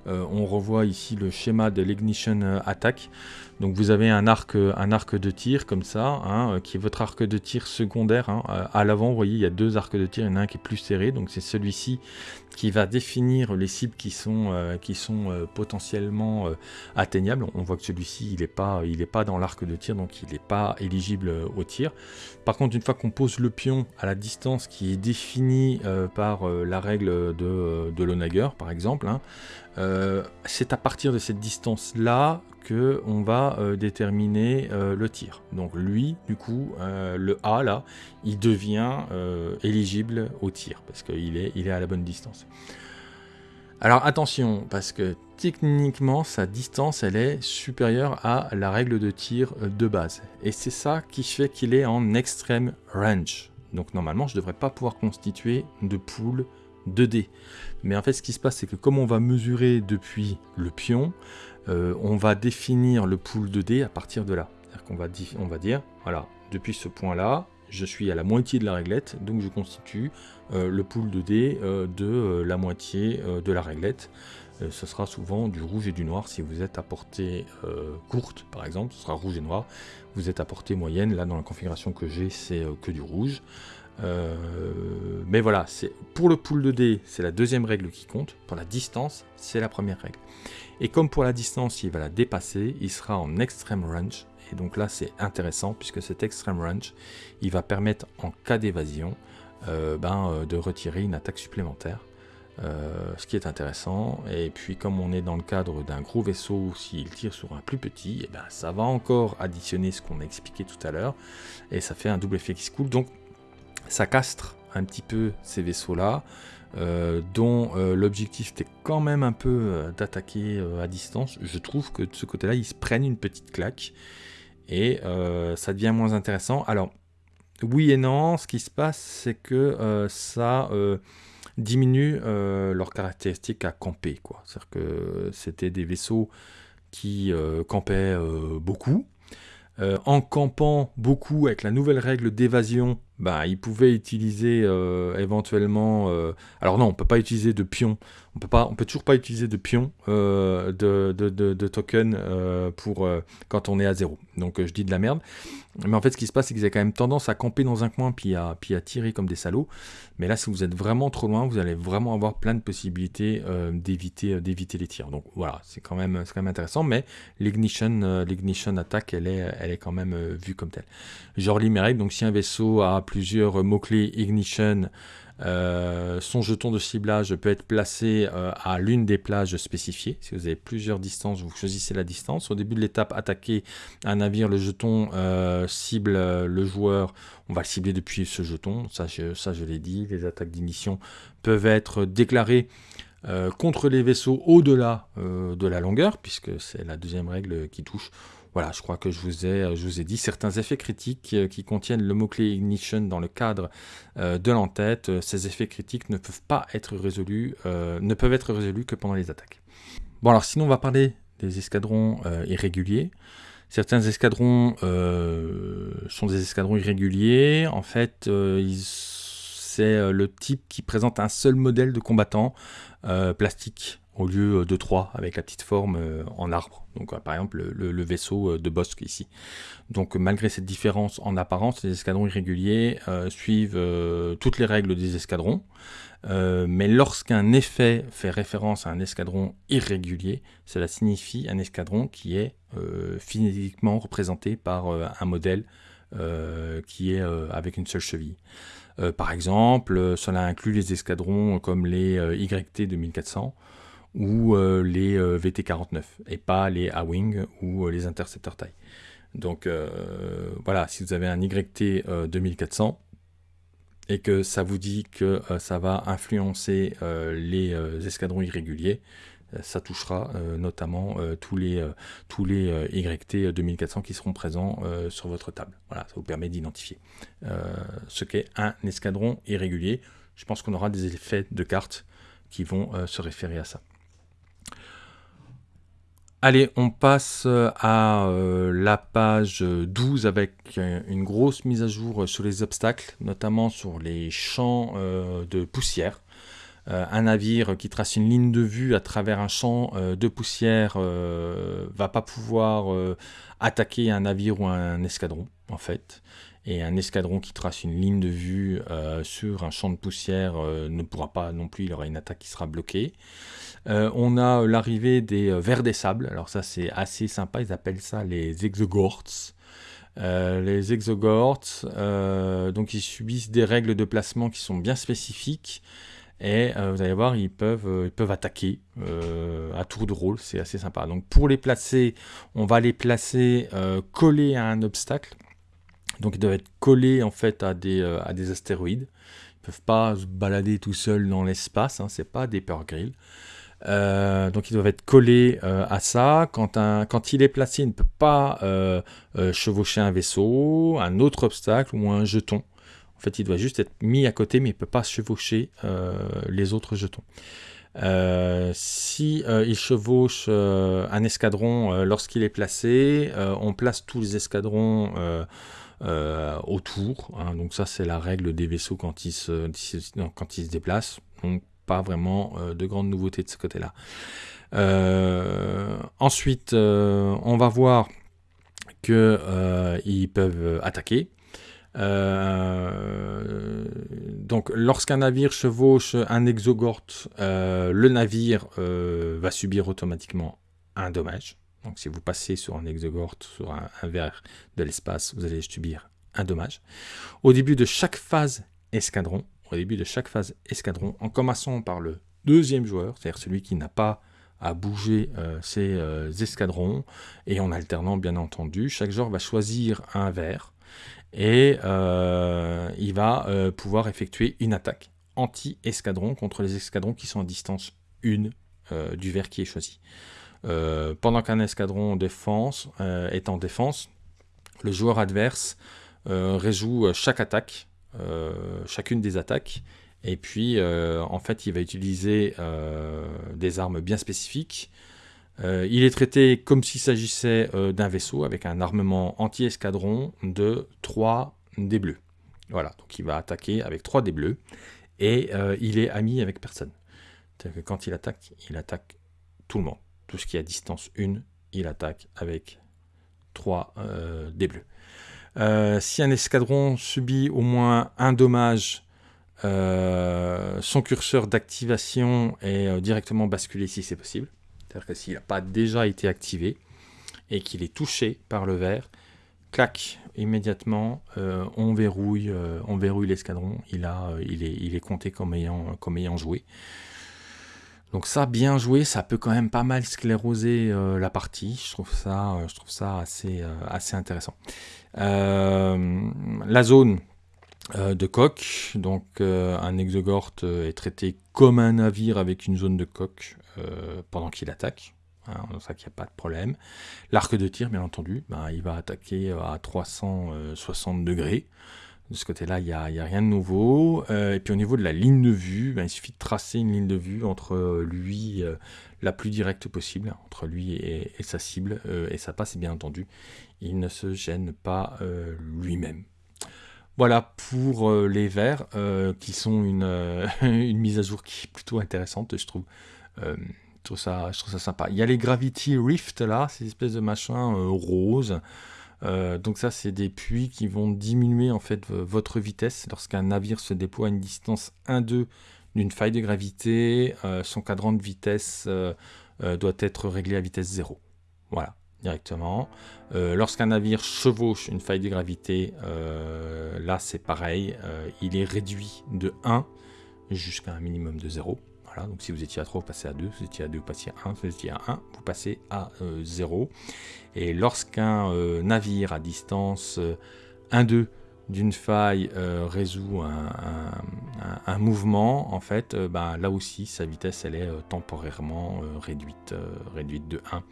on revoit ici le schéma de l'ignition attack. Donc vous avez un arc, un arc de tir comme ça, hein, qui est votre arc de tir secondaire. Hein. À l'avant, vous voyez, il y a deux arcs de tir, il y en a un qui est plus serré, donc c'est celui-ci qui va définir les cibles qui sont, potentiellement atteignables. On voit que celui-ci, il n'est pas, dans l'arc de tir, donc il n'est pas éligible au tir. Par contre, une fois qu'on pose le pion à la distance qui est définie euh, par euh, la règle de, euh, de Lonager, par exemple, hein, c'est à partir de cette distance-là on va déterminer le tir. Donc lui, du coup, le A, là, il devient éligible au tir, parce qu'il est, il est à la bonne distance. Alors attention, parce que techniquement, sa distance, elle est supérieure à la règle de tir de base. Et c'est ça qui fait qu'il est en extreme range. Donc normalement, je devrais pas pouvoir constituer de pool 2D. Mais en fait, ce qui se passe, c'est que comme on va mesurer depuis le pion, euh, on va définir le pool 2D à partir de là. Va, on va dire, voilà, depuis ce point-là, je suis à la moitié de la réglette, donc je constitue euh, le pool de dés euh, de la moitié de la réglette. ce sera souvent du rouge et du noir si vous êtes à portée courte, par exemple, ce sera rouge et noir. Vous êtes à portée moyenne, là dans la configuration que j'ai, c'est que du rouge. mais voilà, pour le pool de dés, c'est la deuxième règle qui compte. Pour la distance, c'est la première règle. Et comme pour la distance, il va la dépasser, il sera en extreme range. Et donc là, c'est intéressant puisque cet extreme range, il va permettre en cas d'évasion euh, ben, euh, de retirer une attaque supplémentaire. Euh, ce qui est intéressant, et puis comme on est dans le cadre d'un gros vaisseau, s'il tire sur un plus petit, et eh ben, ça va encore additionner ce qu'on a expliqué tout à l'heure, et ça fait un double effet qui se coule, donc ça castre un petit peu ces vaisseaux-là, dont l'objectif était quand même un peu d'attaquer à distance. Je trouve que de ce côté-là, ils se prennent une petite claque, et ça devient moins intéressant. Alors, oui et non, ce qui se passe, c'est que euh, ça euh, diminue euh, leurs caractéristiques à camper. C'est-à-dire que c'était des vaisseaux qui campaient beaucoup. en campant beaucoup avec la nouvelle règle d'évasion, bah, il pouvait utiliser euh, éventuellement... euh, alors non, on peut pas utiliser de pion. On peut pas, on peut toujours pas utiliser de pion euh, de, de, de, de token pour quand on est à zéro. Donc je dis de la merde. Mais en fait, ce qui se passe, c'est qu'ils avaient quand même tendance à camper dans un coin puis à, puis à tirer comme des salauds. Mais là, si vous êtes vraiment trop loin, vous allez vraiment avoir plein de possibilités d'éviter les tirs. Donc voilà, c'est quand même quand même intéressant. Mais l'ignition l'ignition attack, elle est elle est quand même vue comme telle. Je relis. Donc si un vaisseau a plusieurs mots clés ignition euh, son jeton de ciblage peut être placé euh, à l'une des plages spécifiées. Si vous avez plusieurs distances, vous choisissez la distance. Au début de l'étape, attaquer un navire, le jeton euh, cible le joueur. On va le cibler depuis ce jeton. Ça, je, ça, je l'ai dit. Les attaques d'initiation peuvent être déclarées contre les vaisseaux au-delà de la longueur, puisque c'est la deuxième règle qui touche voilà, je crois que je vous ai, je vous ai dit certains effets critiques euh, qui contiennent le mot-clé ignition dans le cadre euh, de l'entête. Euh, Ces effets critiques ne peuvent pas être résolus, euh, ne peuvent être résolus que pendant les attaques. Bon alors sinon on va parler des escadrons euh, irréguliers. Certains escadrons euh, sont des escadrons irréguliers. En fait, euh, c'est euh, le type qui présente un seul modèle de combattant euh, plastique au lieu de trois avec la petite forme euh, en arbre. Donc euh, par exemple le, vaisseau euh, de Bosque ici. Donc euh, malgré cette différence en apparence, les escadrons irréguliers euh, suivent euh, toutes les règles des escadrons. Euh, mais lorsqu'un effet fait référence à un escadron irrégulier, cela signifie un escadron qui est euh, physiquement représenté par euh, un modèle euh, qui est euh, avec une seule cheville. Euh, par exemple, euh, cela inclut les escadrons comme les euh, YT 2400 ou euh, les euh, VT49 et pas les A-Wing ou euh, les Interceptor TIE. Donc voilà, si vous avez un YT euh, 2400 et que ça vous dit que ça va influencer les escadrons irréguliers, ça touchera notamment tous les, tous les YT 2400 qui seront présents sur votre table. Voilà, ça vous permet d'identifier ce qu'est un escadron irrégulier. Je pense qu'on aura des effets de cartes qui vont se référer à ça. Allez, on passe euh, à euh, la page 12 avec euh, une grosse mise à jour sur les obstacles, notamment sur les champs de poussière. Un navire qui trace une ligne de vue à travers un champ de poussière va pas pouvoir attaquer un navire ou un escadron, en fait. Et un escadron qui trace une ligne de vue euh, sur un champ de poussière euh, ne pourra pas non plus, il aura une attaque qui sera bloquée. Euh, on a l'arrivée des vers des sables. Alors ça c'est assez sympa, ils appellent ça les exogorts. Les exogorts, donc ils subissent des règles de placement qui sont bien spécifiques. Et vous allez voir, ils peuvent, attaquer à tour de rôle, c'est assez sympa. Donc pour les placer, on va les placer collés à un obstacle. Donc ils doivent être collés en fait à des, euh, astéroïdes. Ils peuvent pas se balader tout seuls dans l'espace, hein, c'est pas des Pearl Grill. Euh, donc ils doivent être collés euh, à ça. Quand, il est placé, il ne peut pas chevaucher un vaisseau, un autre obstacle ou un jeton. En fait, il doit juste être mis à côté, mais il ne peut pas chevaucher les autres jetons. Si il chevauche un escadron lorsqu'il est placé, on place tous les escadrons euh, autour. hein. donc ça, c'est la règle des vaisseaux quand ils se, quand ils se déplacent. Donc pas vraiment euh, de grandes nouveautés de ce côté-là. Euh, ensuite, on va voir que ils peuvent attaquer. Donc, lorsqu'un navire chevauche un exogort, euh, le navire va subir automatiquement un dommage. Donc, si vous passez sur un exogort, sur un, verre de l'espace, vous allez subir un dommage. Au début de chaque phase escadron, au début de chaque phase escadron, en commençant par le deuxième joueur, c'est-à-dire celui qui n'a pas à bouger euh, ses euh, escadrons, et en alternant bien entendu, chaque joueur va choisir un verre et euh, il va pouvoir effectuer une attaque anti-escadron contre les escadrons qui sont à distance 1 euh, du verre qui est choisi. Euh, pendant qu'un escadron défense, euh, est en défense, le joueur adverse euh, réjoue chaque attaque, chacune des attaques, et puis en fait il va utiliser des armes bien spécifiques. Il est traité comme s'il s'agissait d'un vaisseau avec un armement anti-escadron de 3 dés bleus. Voilà, donc il va attaquer avec 3 dés bleus, et il est ami avec personne. C'est-à-dire que quand il attaque, il attaque tout le monde. Tout ce qui est à distance 1, il attaque avec 3 dés bleus. si un escadron subit au moins un dommage euh, son curseur d'activation est euh, directement basculé si c'est possible. C'est-à-dire que s'il n'a pas déjà été activé et qu'il est touché par le verre, clac, immédiatement, euh, on verrouille, on verrouille l'escadron. Il, est, compté comme ayant joué. Donc ça, bien joué, ça peut quand même pas mal scléroser la partie. Je trouve ça, trouve ça assez, intéressant. la zone, euh, de coque. Donc euh, un exogorte euh, est traité comme un navire avec une zone de coque pendant qu'il attaque. Hein, donc ça qu'il n'y a pas de problème. L'arc de tir, bien entendu, ben, il va attaquer à 360 degrés. De ce côté-là, il n'y a, rien de nouveau. et puis au niveau de la ligne de vue, ben, il suffit de tracer une ligne de vue entre lui, la plus directe possible, entre lui et, et sa cible. et ça passe, bien entendu. Il ne se gêne pas lui-même. Voilà pour euh, les verts, euh, qui sont euh, [LAUGHS] une, mise à jour qui est plutôt intéressante, je trouve. je, trouve ça, je trouve ça sympa. Il y a les Gravity Rift là, ces espèces de machins roses. Donc ça, c'est des puits qui vont diminuer en fait votre vitesse lorsqu'un navire se déploie à une distance 1-2 d'une faille de gravité. son cadran de vitesse doit être réglé à vitesse 0. Voilà directement. Euh, lorsqu'un navire chevauche une faille de gravité, euh, là c'est pareil, euh, il est réduit de 1 jusqu'à un minimum de 0. Donc si vous étiez à 3, vous passez à 2, si vous étiez à 2, vous passez à 1, si vous étiez à 1, vous passez à 0. Et lorsqu'un navire à distance 1-2 d'une faille résout un, mouvement, en fait, ben, là aussi, sa vitesse, elle est temporairement réduite, réduite de 1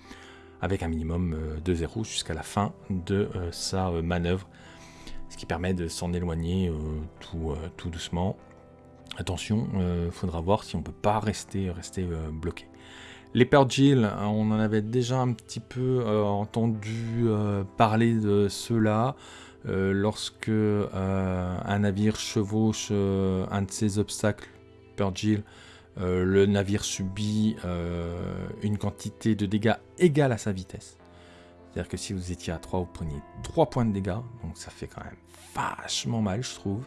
avec un minimum euh, de 0 jusqu'à la fin de euh, sa euh, manœuvre, ce qui permet de s'en éloigner tout, tout, doucement. Attention, il faudra voir si on ne peut pas rester, rester bloqué. Les Pergil, on en avait déjà un petit peu entendu parler de cela lorsque un navire chevauche un de ces obstacles Pergil euh, le navire subit euh, une quantité de dégâts égale à sa vitesse. C'est-à-dire que si vous étiez à 3, vous preniez 3 points de dégâts, donc ça fait quand même vachement mal, je trouve.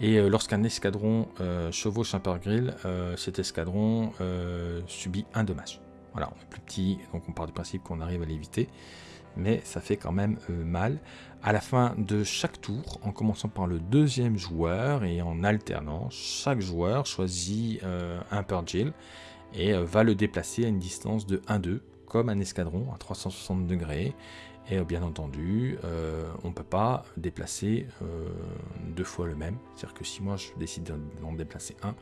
Et euh, lorsqu'un escadron chevauche un grill, cet escadron subit un dommage. Voilà, on est plus petit, donc on part du principe qu'on arrive à l'éviter mais ça fait quand même euh, mal. À la fin de chaque tour, en commençant par le deuxième joueur et en alternant, chaque joueur choisit euh, un Purgil et euh, va le déplacer à une distance de 1-2, comme un escadron à 360 degrés. Et bien entendu, on ne peut pas déplacer deux fois le même. C'est-à-dire que si moi je décide d'en déplacer un,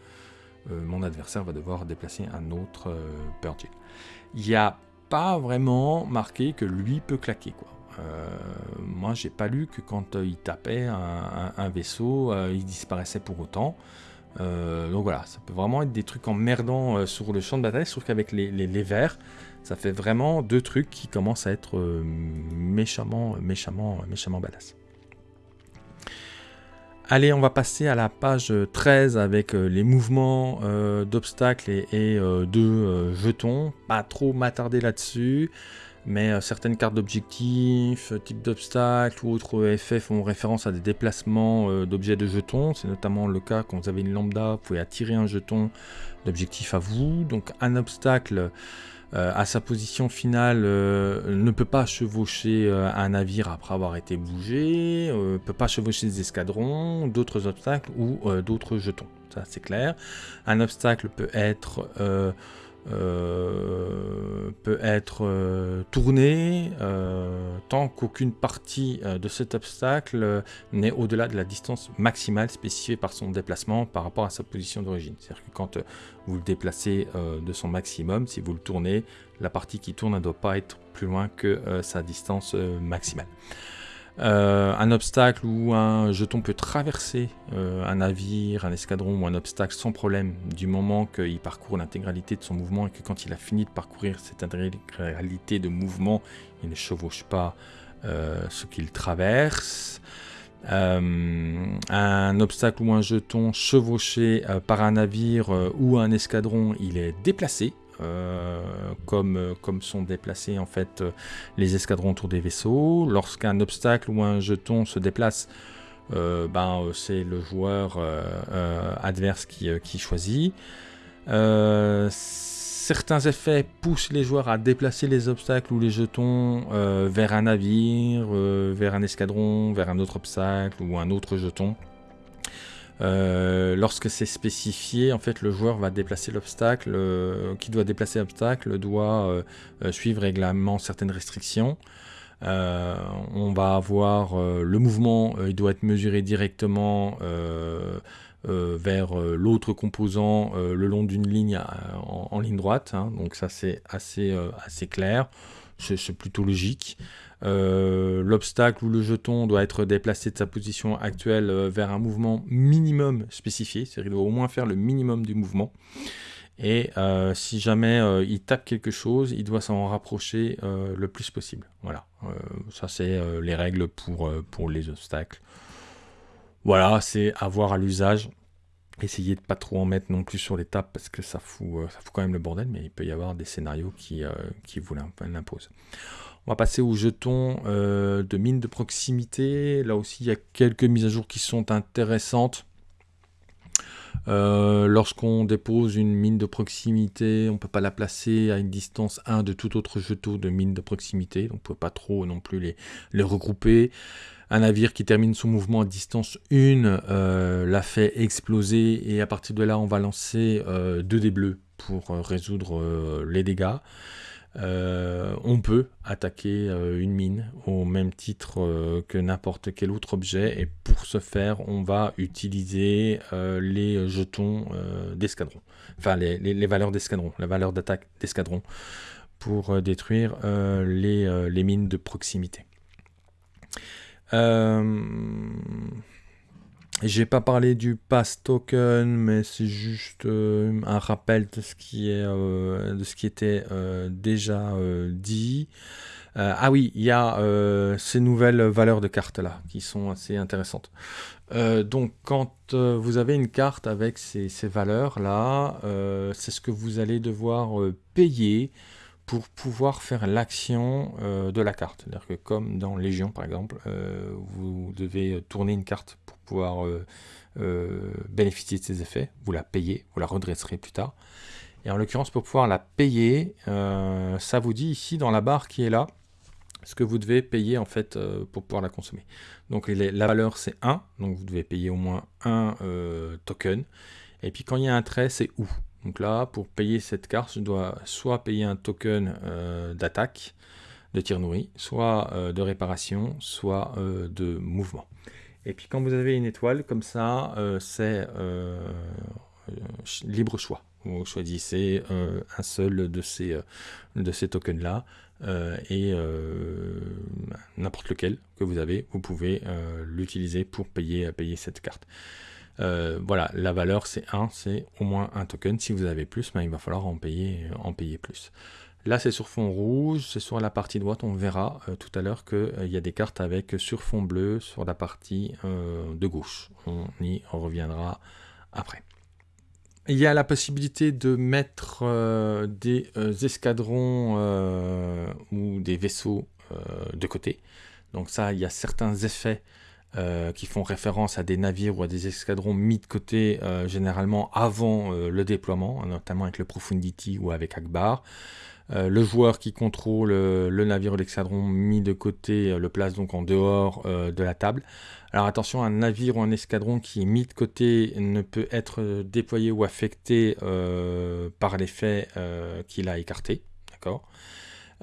mon adversaire va devoir déplacer un autre Purgil. Il y a pas vraiment marqué que lui peut claquer. Quoi. Euh, moi, j'ai pas lu que quand euh, il tapait un, vaisseau, euh, il disparaissait pour autant. Donc voilà, ça peut vraiment être des trucs emmerdants sur le champ de bataille, sauf qu'avec les, les, verts, ça fait vraiment deux trucs qui commencent à être méchamment, méchamment, méchamment badass. Allez, on va passer à la page 13 avec euh, les mouvements euh, d'obstacles et, euh, de jetons. Pas trop m'attarder là-dessus, mais certaines cartes d'objectifs, type d'obstacles ou autres effets font référence à des déplacements d'objets de jetons. C'est notamment le cas quand vous avez une lambda, vous pouvez attirer un jeton d'objectif à vous. Donc un obstacle euh, à sa position finale, euh, ne peut pas chevaucher euh, un navire après avoir été bougé, ne peut pas chevaucher des escadrons, d'autres obstacles ou d'autres jetons. Ça, c'est clair. Un obstacle peut être euh, peut être euh, tourné euh, tant qu'aucune partie de cet obstacle n'est au-delà de la distance maximale spécifiée par son déplacement par rapport à sa position d'origine. C'est-à-dire que quand vous le déplacez de son maximum, si vous le tournez, la partie qui tourne ne doit pas être plus loin que sa distance maximale. Euh, un obstacle ou un jeton peut traverser euh, un navire, un escadron ou un obstacle sans problème du moment qu'il parcourt l'intégralité de son mouvement et que quand il a fini de parcourir cette intégralité de mouvement, il ne chevauche pas euh, ce qu'il traverse. un obstacle ou un jeton chevauché par un navire ou un escadron, il est déplacé. Comme, comme sont déplacés en fait les escadrons autour des vaisseaux. Lorsqu'un obstacle ou un jeton se déplace, ben, c'est le joueur adverse qui, choisit certains effets poussent les joueurs à déplacer les obstacles ou les jetons euh, vers un navire, euh, vers un escadron, vers un autre obstacle ou un autre jeton. Euh, lorsque c'est spécifié, en fait, le joueur va déplacer l'obstacle, qui doit déplacer l'obstacle doit suivre également certaines restrictions. on va avoir le mouvement, il doit être mesuré directement euh, vers euh, l'autre composant euh, le long d'une ligne en, ligne droite. Hein. donc ça c'est assez, assez clair, c'est plutôt logique. L'obstacle ou le jeton doit être déplacé de sa position actuelle vers un mouvement minimum spécifié, c'est-à-dire qu'il doit au moins faire le minimum du mouvement. Et si jamais il tape quelque chose, il doit s'en rapprocher le plus possible. Voilà, ça c'est les règles pour, pour les obstacles. Voilà, c'est avoir à l'usage. Essayez de pas trop en mettre non plus sur les tables parce que ça fout, euh, ça fout quand même le bordel, mais il peut y avoir des scénarios qui, euh, qui vous l'imposent. On va passer aux jetons euh, de mine de proximité. Là aussi, il y a quelques mises à jour qui sont intéressantes. Lorsqu'on dépose une mine de proximité, on ne peut pas la placer à une distance 1 de tout autre jeton de mine de proximité. On ne peut pas trop non plus les, regrouper. Un navire qui termine son mouvement à distance 1 euh, la fait exploser et à partir de là on va lancer euh, deux dés bleus pour euh, résoudre les dégâts. On peut attaquer une mine au même titre que n'importe quel autre objet et pour ce faire on va utiliser les jetons d'escadron, enfin les, valeurs d'escadron, la valeur d'attaque d'escadron pour détruire les mines de proximité. Euh, j'ai pas parlé du pass token, mais c'est juste euh, un rappel de ce qui, est, euh, de ce qui était déjà dit. ah oui, il y a ces nouvelles valeurs de cartes là qui sont assez intéressantes. donc quand vous avez une carte avec ces, ces valeurs là, c'est ce que vous allez devoir payer pour pouvoir faire l'action euh, de la carte. C'est-à-dire que comme dans Légion par exemple, euh, vous devez tourner une carte pouvoir euh, bénéficier de ses effets, vous la payez, vous la redresserez plus tard. Et en l'occurrence, pour pouvoir la payer, ça vous dit ici dans la barre qui est là, ce que vous devez payer en fait pour pouvoir la consommer. Donc la valeur c'est 1, donc vous devez payer au moins un token. Et puis quand il y a un trait, c'est où donc là, pour payer cette carte, je dois soit payer un token euh, d'attaque, de tir nourri, soit euh, de réparation, soit euh, de mouvement. Et puis quand vous avez une étoile, comme ça, c'est libre choix. Vous choisissez un seul de ces, de ces tokens-là, et n'importe lequel que vous avez, vous pouvez l'utiliser pour payer, payer cette carte. Euh, voilà, la valeur c'est 1, c'est au moins un token. Si vous avez plus, ben, il va falloir en payer, en payer plus. Là c'est sur fond rouge, c'est sur la partie droite, on verra euh, tout à l'heure qu'il euh, y a des cartes avec sur fond bleu sur la partie de gauche. On y reviendra après. Il y a la possibilité de mettre des escadrons ou des vaisseaux de côté. Donc ça, il y a certains effets euh, qui font référence à des navires ou à des escadrons mis de côté euh, généralement avant euh, le déploiement, notamment avec le Profundity ou avec Akbar. Le joueur qui contrôle le navire ou l'escadron mis de côté le place donc en dehors de la table. Alors attention, un navire ou un escadron qui est mis de côté ne peut être déployé ou affecté par l'effet qu'il a écarté. D'accord?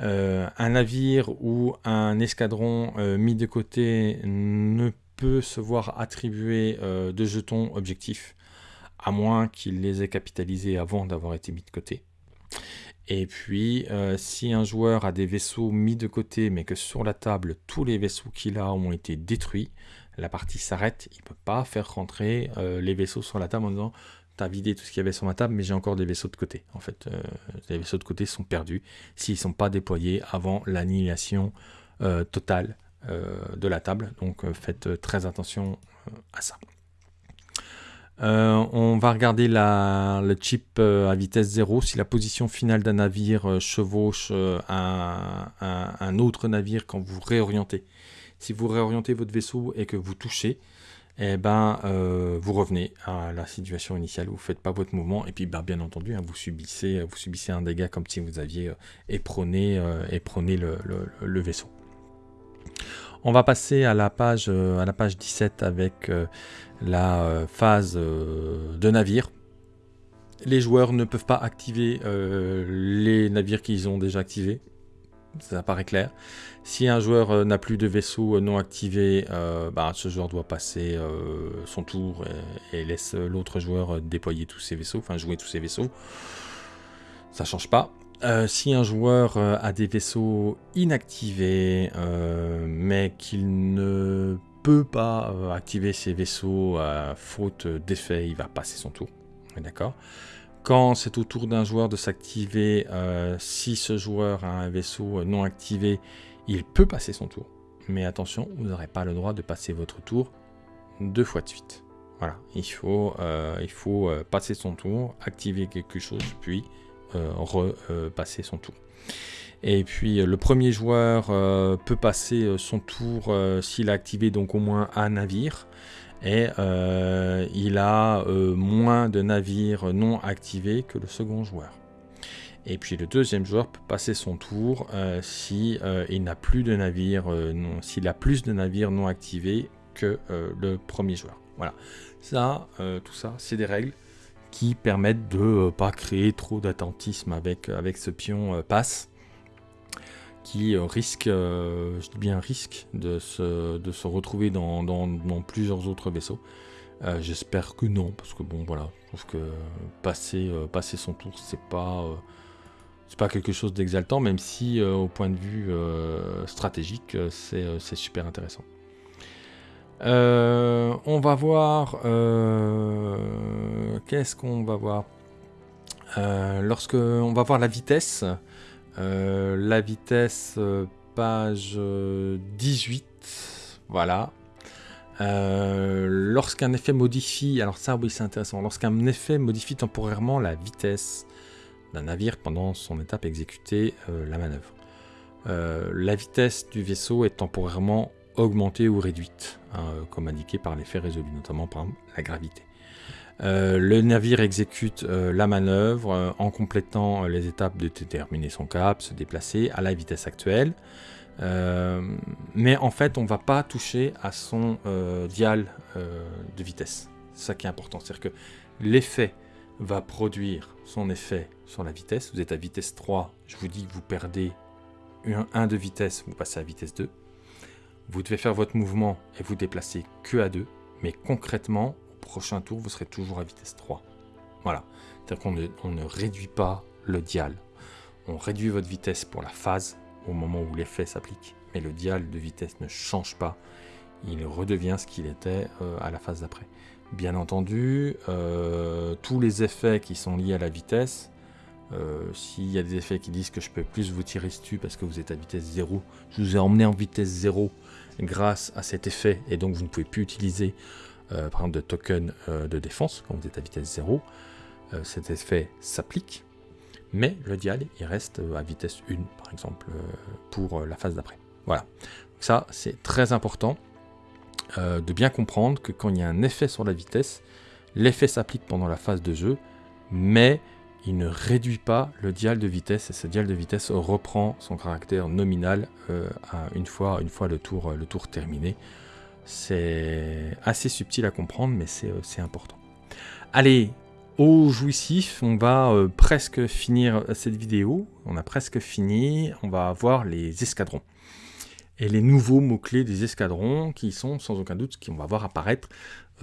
Euh, un navire ou un escadron euh, mis de côté ne peut se voir attribuer euh, de jetons objectifs, à moins qu'il les ait capitalisés avant d'avoir été mis de côté. Et puis, si un joueur a des vaisseaux mis de côté, mais que sur la table, tous les vaisseaux qu'il a ont été détruits, la partie s'arrête, il ne peut pas faire rentrer les vaisseaux sur la table en disant tu vidé tout ce qu'il y avait sur ma table, mais j'ai encore des vaisseaux de côté. En fait, euh, les vaisseaux de côté sont perdus s'ils ne sont pas déployés avant l'annihilation euh, totale de la table. Donc faites très attention à ça. On va regarder le chip à vitesse 0. Si la position finale d'un navire chevauche un, autre navire quand vous réorientez. Si vous réorientez votre vaisseau et que vous touchez, eh ben, euh, vous revenez à la situation initiale, vous ne faites pas votre mouvement, et puis ben, bien entendu, hein, vous, subissez, un dégât comme si vous aviez euh, euh, le, vaisseau. On va passer à la page, à la page 17 avec la phase de navire. Les joueurs ne peuvent pas activer les navires qu'ils ont déjà activés, ça paraît clair. Si un joueur euh, n'a plus de vaisseau euh, non activé, euh, bah, ce joueur doit passer son tour et, laisse l'autre joueur déployer tous ses vaisseaux, enfin jouer tous ses vaisseaux. Ça change pas. Si un joueur a des vaisseaux inactivés, mais qu'il ne peut pas activer ses vaisseaux à faute d'effet, il va passer son tour. D'accord? Quand c'est au tour d'un joueur de s'activer, euh, si ce joueur a un vaisseau non activé, il peut passer son tour. Mais attention, vous n'aurez pas le droit de passer votre tour deux fois de suite. Voilà, il faut, euh, il faut euh, passer son tour, activer quelque chose, puis repasser son tour. Et puis le premier joueur peut passer son tour s'il a activé donc au moins un navire et euh, il a euh, moins de navires non activés que le second joueur. Et puis le deuxième joueur peut passer son tour euh, si il n'a plus de navires, non, s'il a plus de navires non activés que le premier joueur. Voilà, ça, tout ça, c'est des règles qui permettent de ne pas créer trop d'attentisme avec, avec ce pion passe qui euh, risque, euh, je dis bien risque, de se, de se retrouver dans, plusieurs autres vaisseaux. Euh, j'espère que non, parce que bon voilà, je trouve que passer, passer son tour, c'est pas, c'est pas quelque chose d'exaltant, même si au point de vue stratégique, c'est super intéressant. On va voir, qu'est-ce qu'on va voir? Lorsque on va voir la vitesse, euh, la vitesse, euh, page 18. Euh, voilà. Lorsqu'un effet modifie, alors ça oui c'est intéressant, lorsqu'un effet modifie temporairement la vitesse d'un navire pendant son étape exécutée la manœuvre. la vitesse du vaisseau est temporairement augmentée ou réduite, hein, comme indiqué par l'effet résolu, notamment par la gravité. Euh, le navire exécute euh, la manœuvre euh, en complétant les étapes de déterminer son cap, se déplacer à la vitesse actuelle. mais en fait, on ne va pas toucher à son dial de vitesse. C'est ça qui est important. C'est-à-dire que l'effet va produire son effet sur la vitesse. Vous êtes à vitesse 3, je vous dis que vous perdez 1 de vitesse, vous passez à vitesse 2. Vous devez faire votre mouvement et vous déplacer que à 2. Mais concrètement, prochain tour, vous serez toujours à vitesse 3. Voilà. C'est-à-dire qu'on ne, on ne réduit pas le dial. On réduit votre vitesse pour la phase au moment où l'effet s'applique. Mais le dial de vitesse ne change pas. Il redevient ce qu'il était euh, à la phase d'après. Bien entendu, euh, tous les effets qui sont liés à la vitesse, euh, s'il y a des effets qui disent que je peux plus vous tirer dessus parce que vous êtes à vitesse 0, je vous ai emmené en vitesse 0 grâce à cet effet et donc vous ne pouvez plus utiliser euh, par de token euh, de défense, quand vous êtes à vitesse 0, euh, cet effet s'applique, mais le dial il reste à vitesse 1 par exemple pour la phase d'après. Voilà, ça c'est très important de bien comprendre que quand il y a un effet sur la vitesse, l'effet s'applique pendant la phase de jeu, mais il ne réduit pas le dial de vitesse et ce dial de vitesse reprend son caractère nominal une, fois, une fois le tour, le tour terminé. C'est assez subtil à comprendre, mais c'est euh, important. Allez, au jouissif, on va euh, presque finir cette vidéo. On a presque fini. On va voir les escadrons. Et les nouveaux mots-clés des escadrons qui sont sans aucun doute ce qu'on va voir apparaître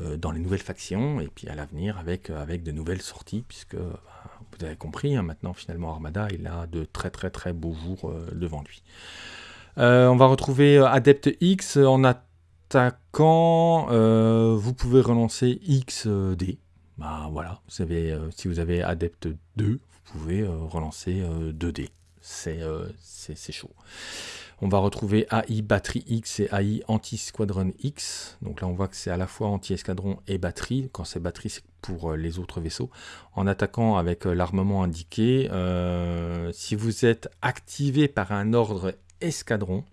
euh, dans les nouvelles factions et puis à l'avenir avec, avec de nouvelles sorties puisque bah, vous avez compris, hein, maintenant finalement Armada il a de très très très beaux jours devant lui. on va retrouver Adept X en attaquant, euh, vous pouvez relancer XD. Bah voilà, vous avez, euh, si vous avez Adept 2, vous pouvez euh, relancer 2D. c'est chaud. On va retrouver AI batterie X et AI anti-squadron X. Donc là, on voit que c'est à la fois anti-escadron et batterie. Quand c'est batterie, c'est pour euh, les autres vaisseaux. En attaquant avec euh, l'armement indiqué, euh, si vous êtes activé par un ordre escadron,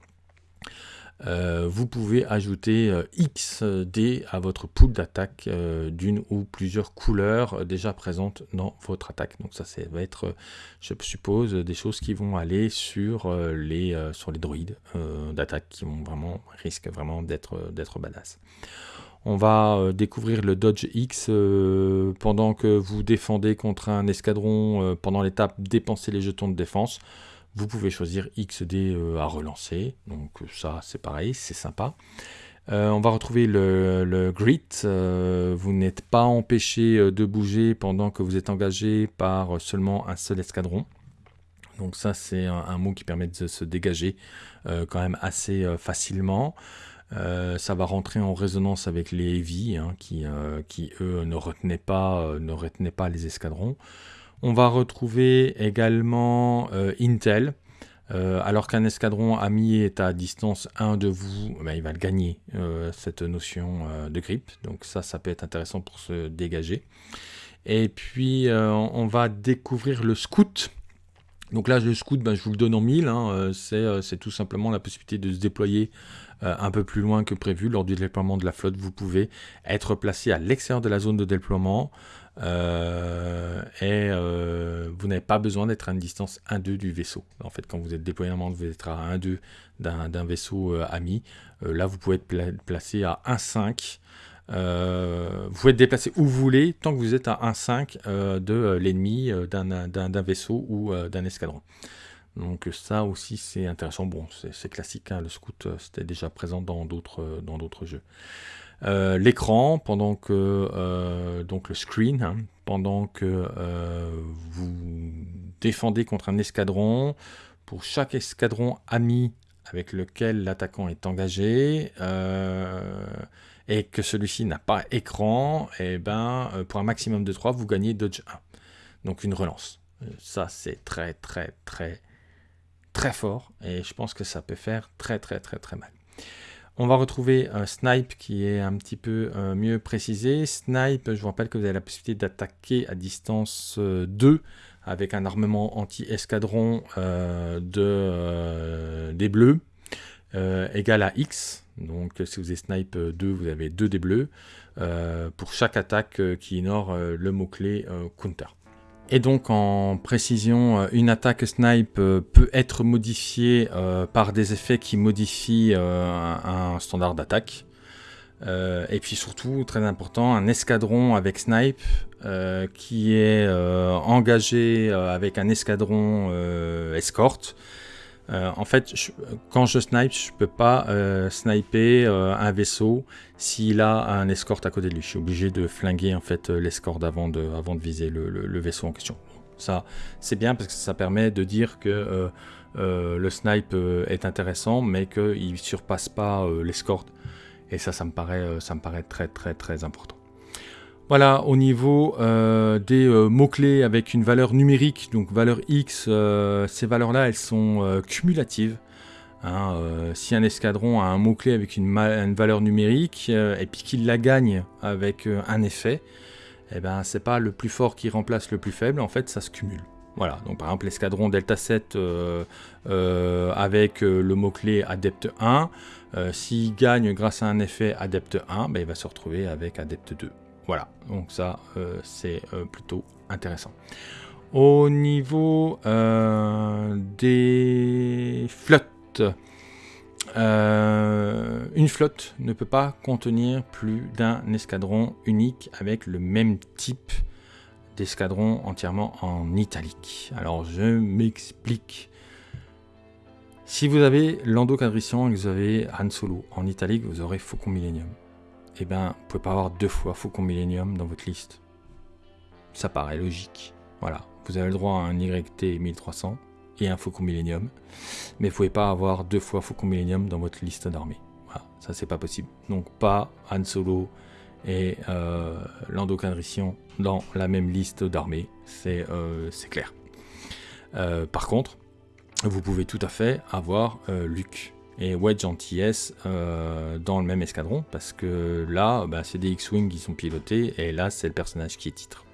euh, vous pouvez ajouter euh, XD à votre pool d'attaque euh, d'une ou plusieurs couleurs déjà présentes dans votre attaque. Donc ça, ça va être, je suppose, des choses qui vont aller sur les, sur les droïdes d'attaque qui vont vraiment, risquent vraiment d'être badass. On va découvrir le Dodge X pendant que vous défendez contre un escadron pendant l'étape dépenser les jetons de défense. Vous pouvez choisir XD euh, à relancer, donc ça c'est pareil, c'est sympa. Euh, on va retrouver le, grit. Euh, vous n'êtes pas empêché de bouger pendant que vous êtes engagé par seulement un seul escadron. Donc ça c'est un, mot qui permet de se dégager quand même assez facilement. ça va rentrer en résonance avec les heavy hein, qui, eux ne retenaient pas les escadrons. On va retrouver également euh, Intel. Euh, alors qu'un escadron ami est à distance 1 de vous, ben, il va le gagner, euh, cette notion de grip. Donc ça, ça peut être intéressant pour se dégager. Et puis, on va découvrir le scout. Donc là, le scout, ben, je vous le donne en mille. Hein. c'est tout simplement la possibilité de se déployer un peu plus loin que prévu. Lors du déploiement de la flotte, vous pouvez être placé à l'extérieur de la zone de déploiement. Euh, et euh, vous n'avez pas besoin d'être à une distance 1-2 du vaisseau. En fait, quand vous êtes déployement, vous êtes à 1-2 d'un vaisseau euh, ami. là, vous pouvez être placé à 1-5. vous pouvez être déplacé où vous voulez tant que vous êtes à 1-5 de l'ennemi d'un vaisseau ou d'un escadron. Donc ça aussi c'est intéressant. Bon, c'est classique, hein, le scout c'était déjà présent dans d'autres jeux. Euh, l'écran pendant que euh, donc le screen hein, pendant que euh, vous défendez contre un escadron pour chaque escadron ami avec lequel l'attaquant est engagé et que celui-ci n'a pas écran et eh ben pour un maximum de 3 vous gagnez dodge 1 donc une relance. Ça c'est très très très très fort et je pense que ça peut faire très très très très mal on va retrouver un Snipe qui est un petit peu euh, mieux précisé. Snipe, je vous rappelle que vous avez la possibilité d'attaquer à distance 2 euh, avec un armement anti-escadron euh, de, des bleus égal à X. Donc si vous avez Snipe 2, vous avez 2 des bleus pour chaque attaque qui ignore le mot-clé counter. Et donc en précision, euh, une attaque snipe euh, peut être modifiée euh, par des effets qui modifient un standard d'attaque. et puis surtout, très important, un escadron avec snipe qui est engagé avec un escadron escorte. En fait, quand je snipe, je ne peux pas sniper un vaisseau s'il a un escorte à côté de lui. Je suis obligé de flinguer en fait l'escorte avant de, viser le, vaisseau en question. Ça, c'est bien parce que ça permet de dire que euh, euh, le snipe euh, est intéressant, mais qu'il ne surpasse pas l'escorte. Et ça, ça me, paraît, ça me paraît très très très important. Voilà, au niveau des mots-clés avec une valeur numérique, donc valeur X, ces valeurs-là, elles sont cumulatives. Hein, euh, si un escadron a un mot-clé avec une, valeur numérique euh, et puis qu'il la gagne avec euh, un effet, eh ben, c'est pas le plus fort qui remplace le plus faible, en fait ça se cumule. Voilà, donc par exemple l'escadron Delta 7 avec le mot-clé Adepte 1, s'il gagne grâce à un effet Adepte 1, ben, il va se retrouver avec Adepte 2. Voilà, donc ça c'est plutôt intéressant. Au niveau des flottes, euh, une flotte ne peut pas contenir plus d'un escadron unique avec le même type d'escadron entièrement en italique. Alors je m'explique. Si vous avez Lando Cadrician et que vous avez Han Solo en italique, vous aurez Faucon Millennium. Eh bien, vous pouvez pas avoir deux fois Faucon Millennium dans votre liste. Ça paraît logique. Voilà, vous avez le droit à un YT 1300 et un Faucon Millennium. Mais vous pouvez pas avoir deux fois Faucon Millennium dans votre liste d'armée. Voilà, ça c'est pas possible. Donc pas Han Solo et euh, Lando dans la même liste d'armée, c'est euh, clair. Euh, par contre, vous pouvez tout à fait avoir Luke et Wedge Antilles euh, dans le même escadron, parce que là, bah, c'est des X-Wing qui sont pilotés, et là, c'est le personnage qui est titre.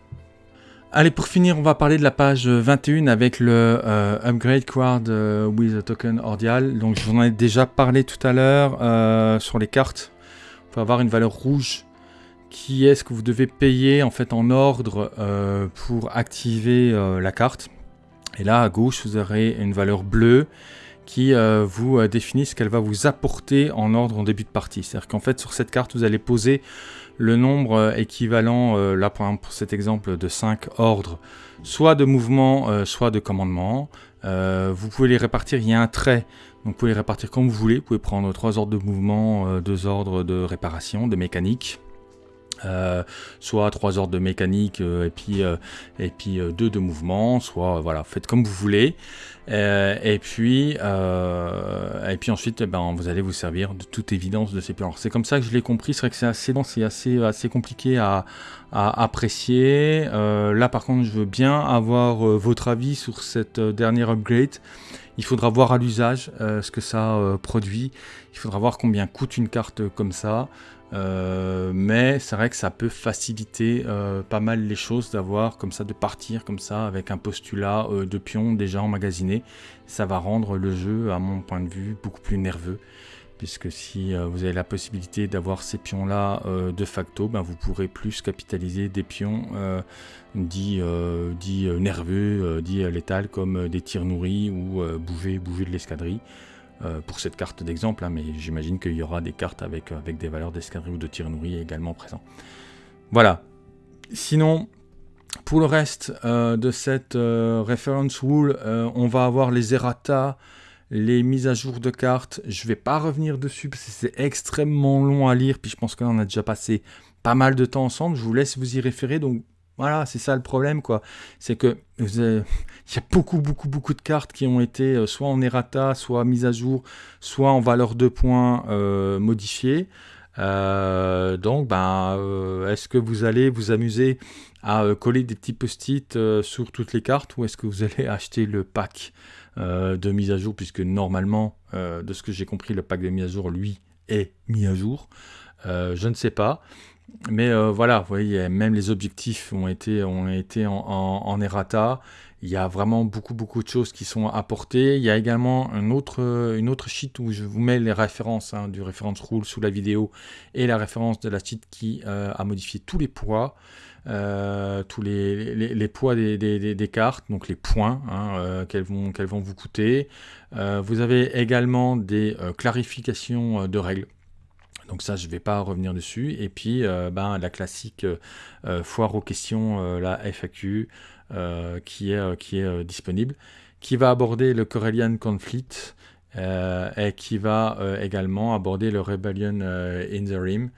Allez, pour finir, on va parler de la page 21 avec le euh, Upgrade Quad euh, with a Token Ordial. Donc, je vous en ai déjà parlé tout à l'heure sur les cartes. Il faut avoir une valeur rouge qui est ce que vous devez payer en fait en ordre pour activer la carte? Et là, à gauche, vous aurez une valeur bleue qui euh, vous euh, définit ce qu'elle va vous apporter en ordre en début de partie. C'est-à-dire qu'en fait, sur cette carte, vous allez poser le nombre euh, équivalent, là exemple pour cet exemple, de 5 ordres, soit de mouvement, soit de commandement. vous pouvez les répartir, il y a un trait, donc vous pouvez les répartir comme vous voulez. Vous pouvez prendre 3 ordres de mouvement, 2 ordres de réparation, de mécanique. Soit trois ordres de mécanique et puis et puis deux de mouvement, soit voilà, faites comme vous voulez. Euh, et, puis, euh, et puis ensuite, ben, vous allez vous servir de toute évidence de ces plans. C'est comme ça que je l'ai compris. C'est vrai que c'est assez c'est assez, assez compliqué à, apprécier. Euh, là, par contre, je veux bien avoir votre avis sur cette dernière upgrade. Il faudra voir à l'usage ce que ça produit. Il faudra voir combien coûte une carte comme ça. Euh, mais c'est vrai que ça peut faciliter euh, pas mal les choses d'avoir comme ça, de partir comme ça avec un postulat euh, de pions déjà emmagasiné. Ça va rendre le jeu, à mon point de vue, beaucoup plus nerveux. Puisque si vous avez la possibilité d'avoir ces pions-là de facto, ben vous pourrez plus capitaliser des pions dits, dits nerveux, dits létals comme des tirs nourris ou bouger, bouger de l'escadrille. Euh, pour cette carte d'exemple, hein, mais j'imagine qu'il y aura des cartes avec, avec des valeurs d'escadrille ou de tir nourri également présents. Voilà. Sinon, pour le reste euh, de cette euh, reference rule, on va avoir les errata, les mises à jour de cartes. Je ne vais pas revenir dessus parce que c'est extrêmement long à lire, puis je pense qu'on a déjà passé pas mal de temps ensemble. Je vous laisse vous y référer, donc voilà, c'est ça le problème, quoi. C'est que il y a beaucoup, beaucoup, beaucoup de cartes qui ont été euh, soit en errata, soit mises à jour, soit en valeur de points euh, modifiées. Euh, donc, ben, est-ce que vous allez vous amuser à coller des petits post-it sur toutes les cartes ou est-ce que vous allez [LAUGHS] acheter le pack de mise à jour? Puisque normalement, de ce que j'ai compris, le pack de mise à jour, lui, est mis à jour. je ne sais pas. Mais euh, voilà, vous voyez, même les objectifs ont été, ont été en, errata. Il y a vraiment beaucoup, beaucoup de choses qui sont apportées. Il y a également autre, une autre sheet où je vous mets les références hein, du référence rule sous la vidéo et la référence de la sheet qui euh, a modifié tous les poids. Euh, tous les, les, poids des, des, cartes, donc les points hein, qu'elles vont, qu'elles vont vous coûter. vous avez également des clarifications de règles. Donc ça, je ne vais pas revenir dessus. Et puis, euh, ben, la classique euh, euh, foire aux questions, la FAQ, qui est, qui est disponible, qui va aborder le Corellian Conflict et qui va également aborder le Rebellion in the Rim.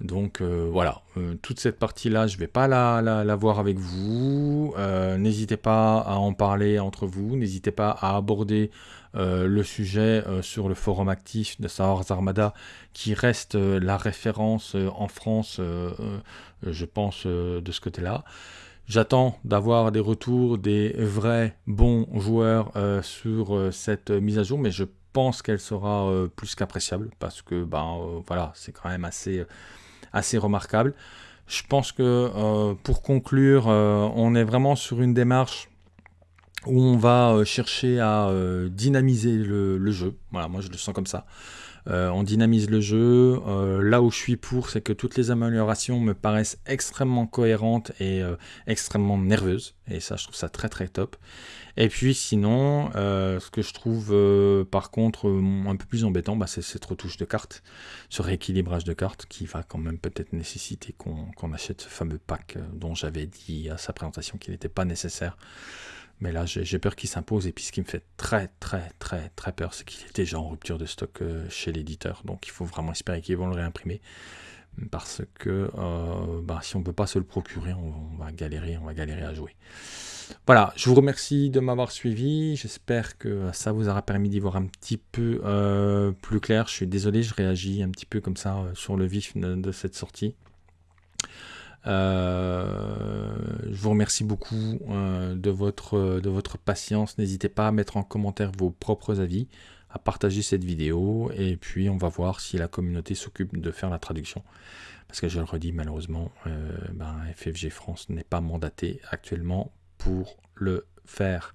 Donc voilà, toute cette partie-là, je ne vais pas la, la, voir avec vous. n'hésitez pas à en parler entre vous. N'hésitez pas à aborder euh, le sujet euh, sur le forum actif de Star Armada, qui reste euh, la référence en France, je pense, de ce côté-là. J'attends d'avoir des retours des vrais bons joueurs sur cette mise à jour, mais je pense qu'elle sera plus qu'appréciable parce que ben voilà, c'est quand même assez, assez remarquable. Je pense que pour conclure, on est vraiment sur une démarche où on va euh, chercher à euh, dynamiser le, jeu. Voilà, moi je le sens comme ça. Euh, on dynamise le jeu. là où je suis pour, c'est que toutes les améliorations me paraissent extrêmement cohérentes et extrêmement nerveuses. Et ça, je trouve ça très très top. Et puis sinon, ce que je trouve par contre un peu plus embêtant, bah, c'est cette retouche de cartes, ce rééquilibrage de cartes qui va quand même peut-être nécessiter qu'on achète ce fameux pack dont j'avais dit à sa présentation qu'il n'était pas nécessaire. Mais là, j'ai peur qu'il s'impose. Et puis, ce qui me fait très, très, très, très peur, c'est qu'il est déjà en rupture de stock euh, chez l'éditeur. Donc, il faut vraiment espérer qu'ils vont le réimprimer. Parce que euh, bah, si on ne peut pas se le procurer, on, va galérer, on va galérer à jouer. Voilà, je vous remercie de m'avoir suivi. J'espère que ça vous aura permis d'y voir un petit peu euh, plus clair. Je suis désolé, je réagis un petit peu comme ça sur le vif de cette sortie. Euh, je vous remercie beaucoup euh, de, votre, de votre patience. N'hésitez pas à mettre en commentaire vos propres avis, à partager cette vidéo, et puis on va voir si la communauté s'occupe de faire la traduction. Parce que je le redis, malheureusement, euh, ben, FFG France n'est pas mandaté actuellement pour le faire.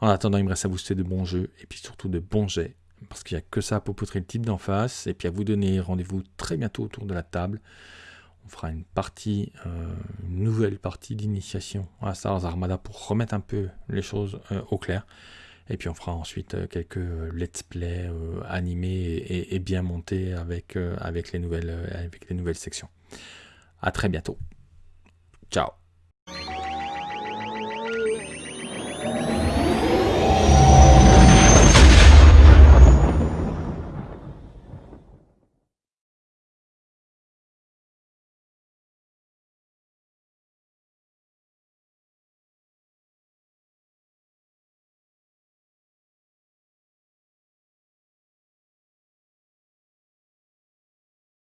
En attendant, il me reste à vous souhaiter de bons jeux, et puis surtout de bons jets, parce qu'il n'y a que ça pour poutrer le type d'en face, et puis à vous donner rendez-vous très bientôt autour de la table on fera une partie, euh, une nouvelle partie d'initiation à Star Wars Armada pour remettre un peu les choses euh, au clair. Et puis on fera ensuite euh, quelques let's play animés et, bien montés avec, avec, les nouvelles, avec les nouvelles sections. À très bientôt. Ciao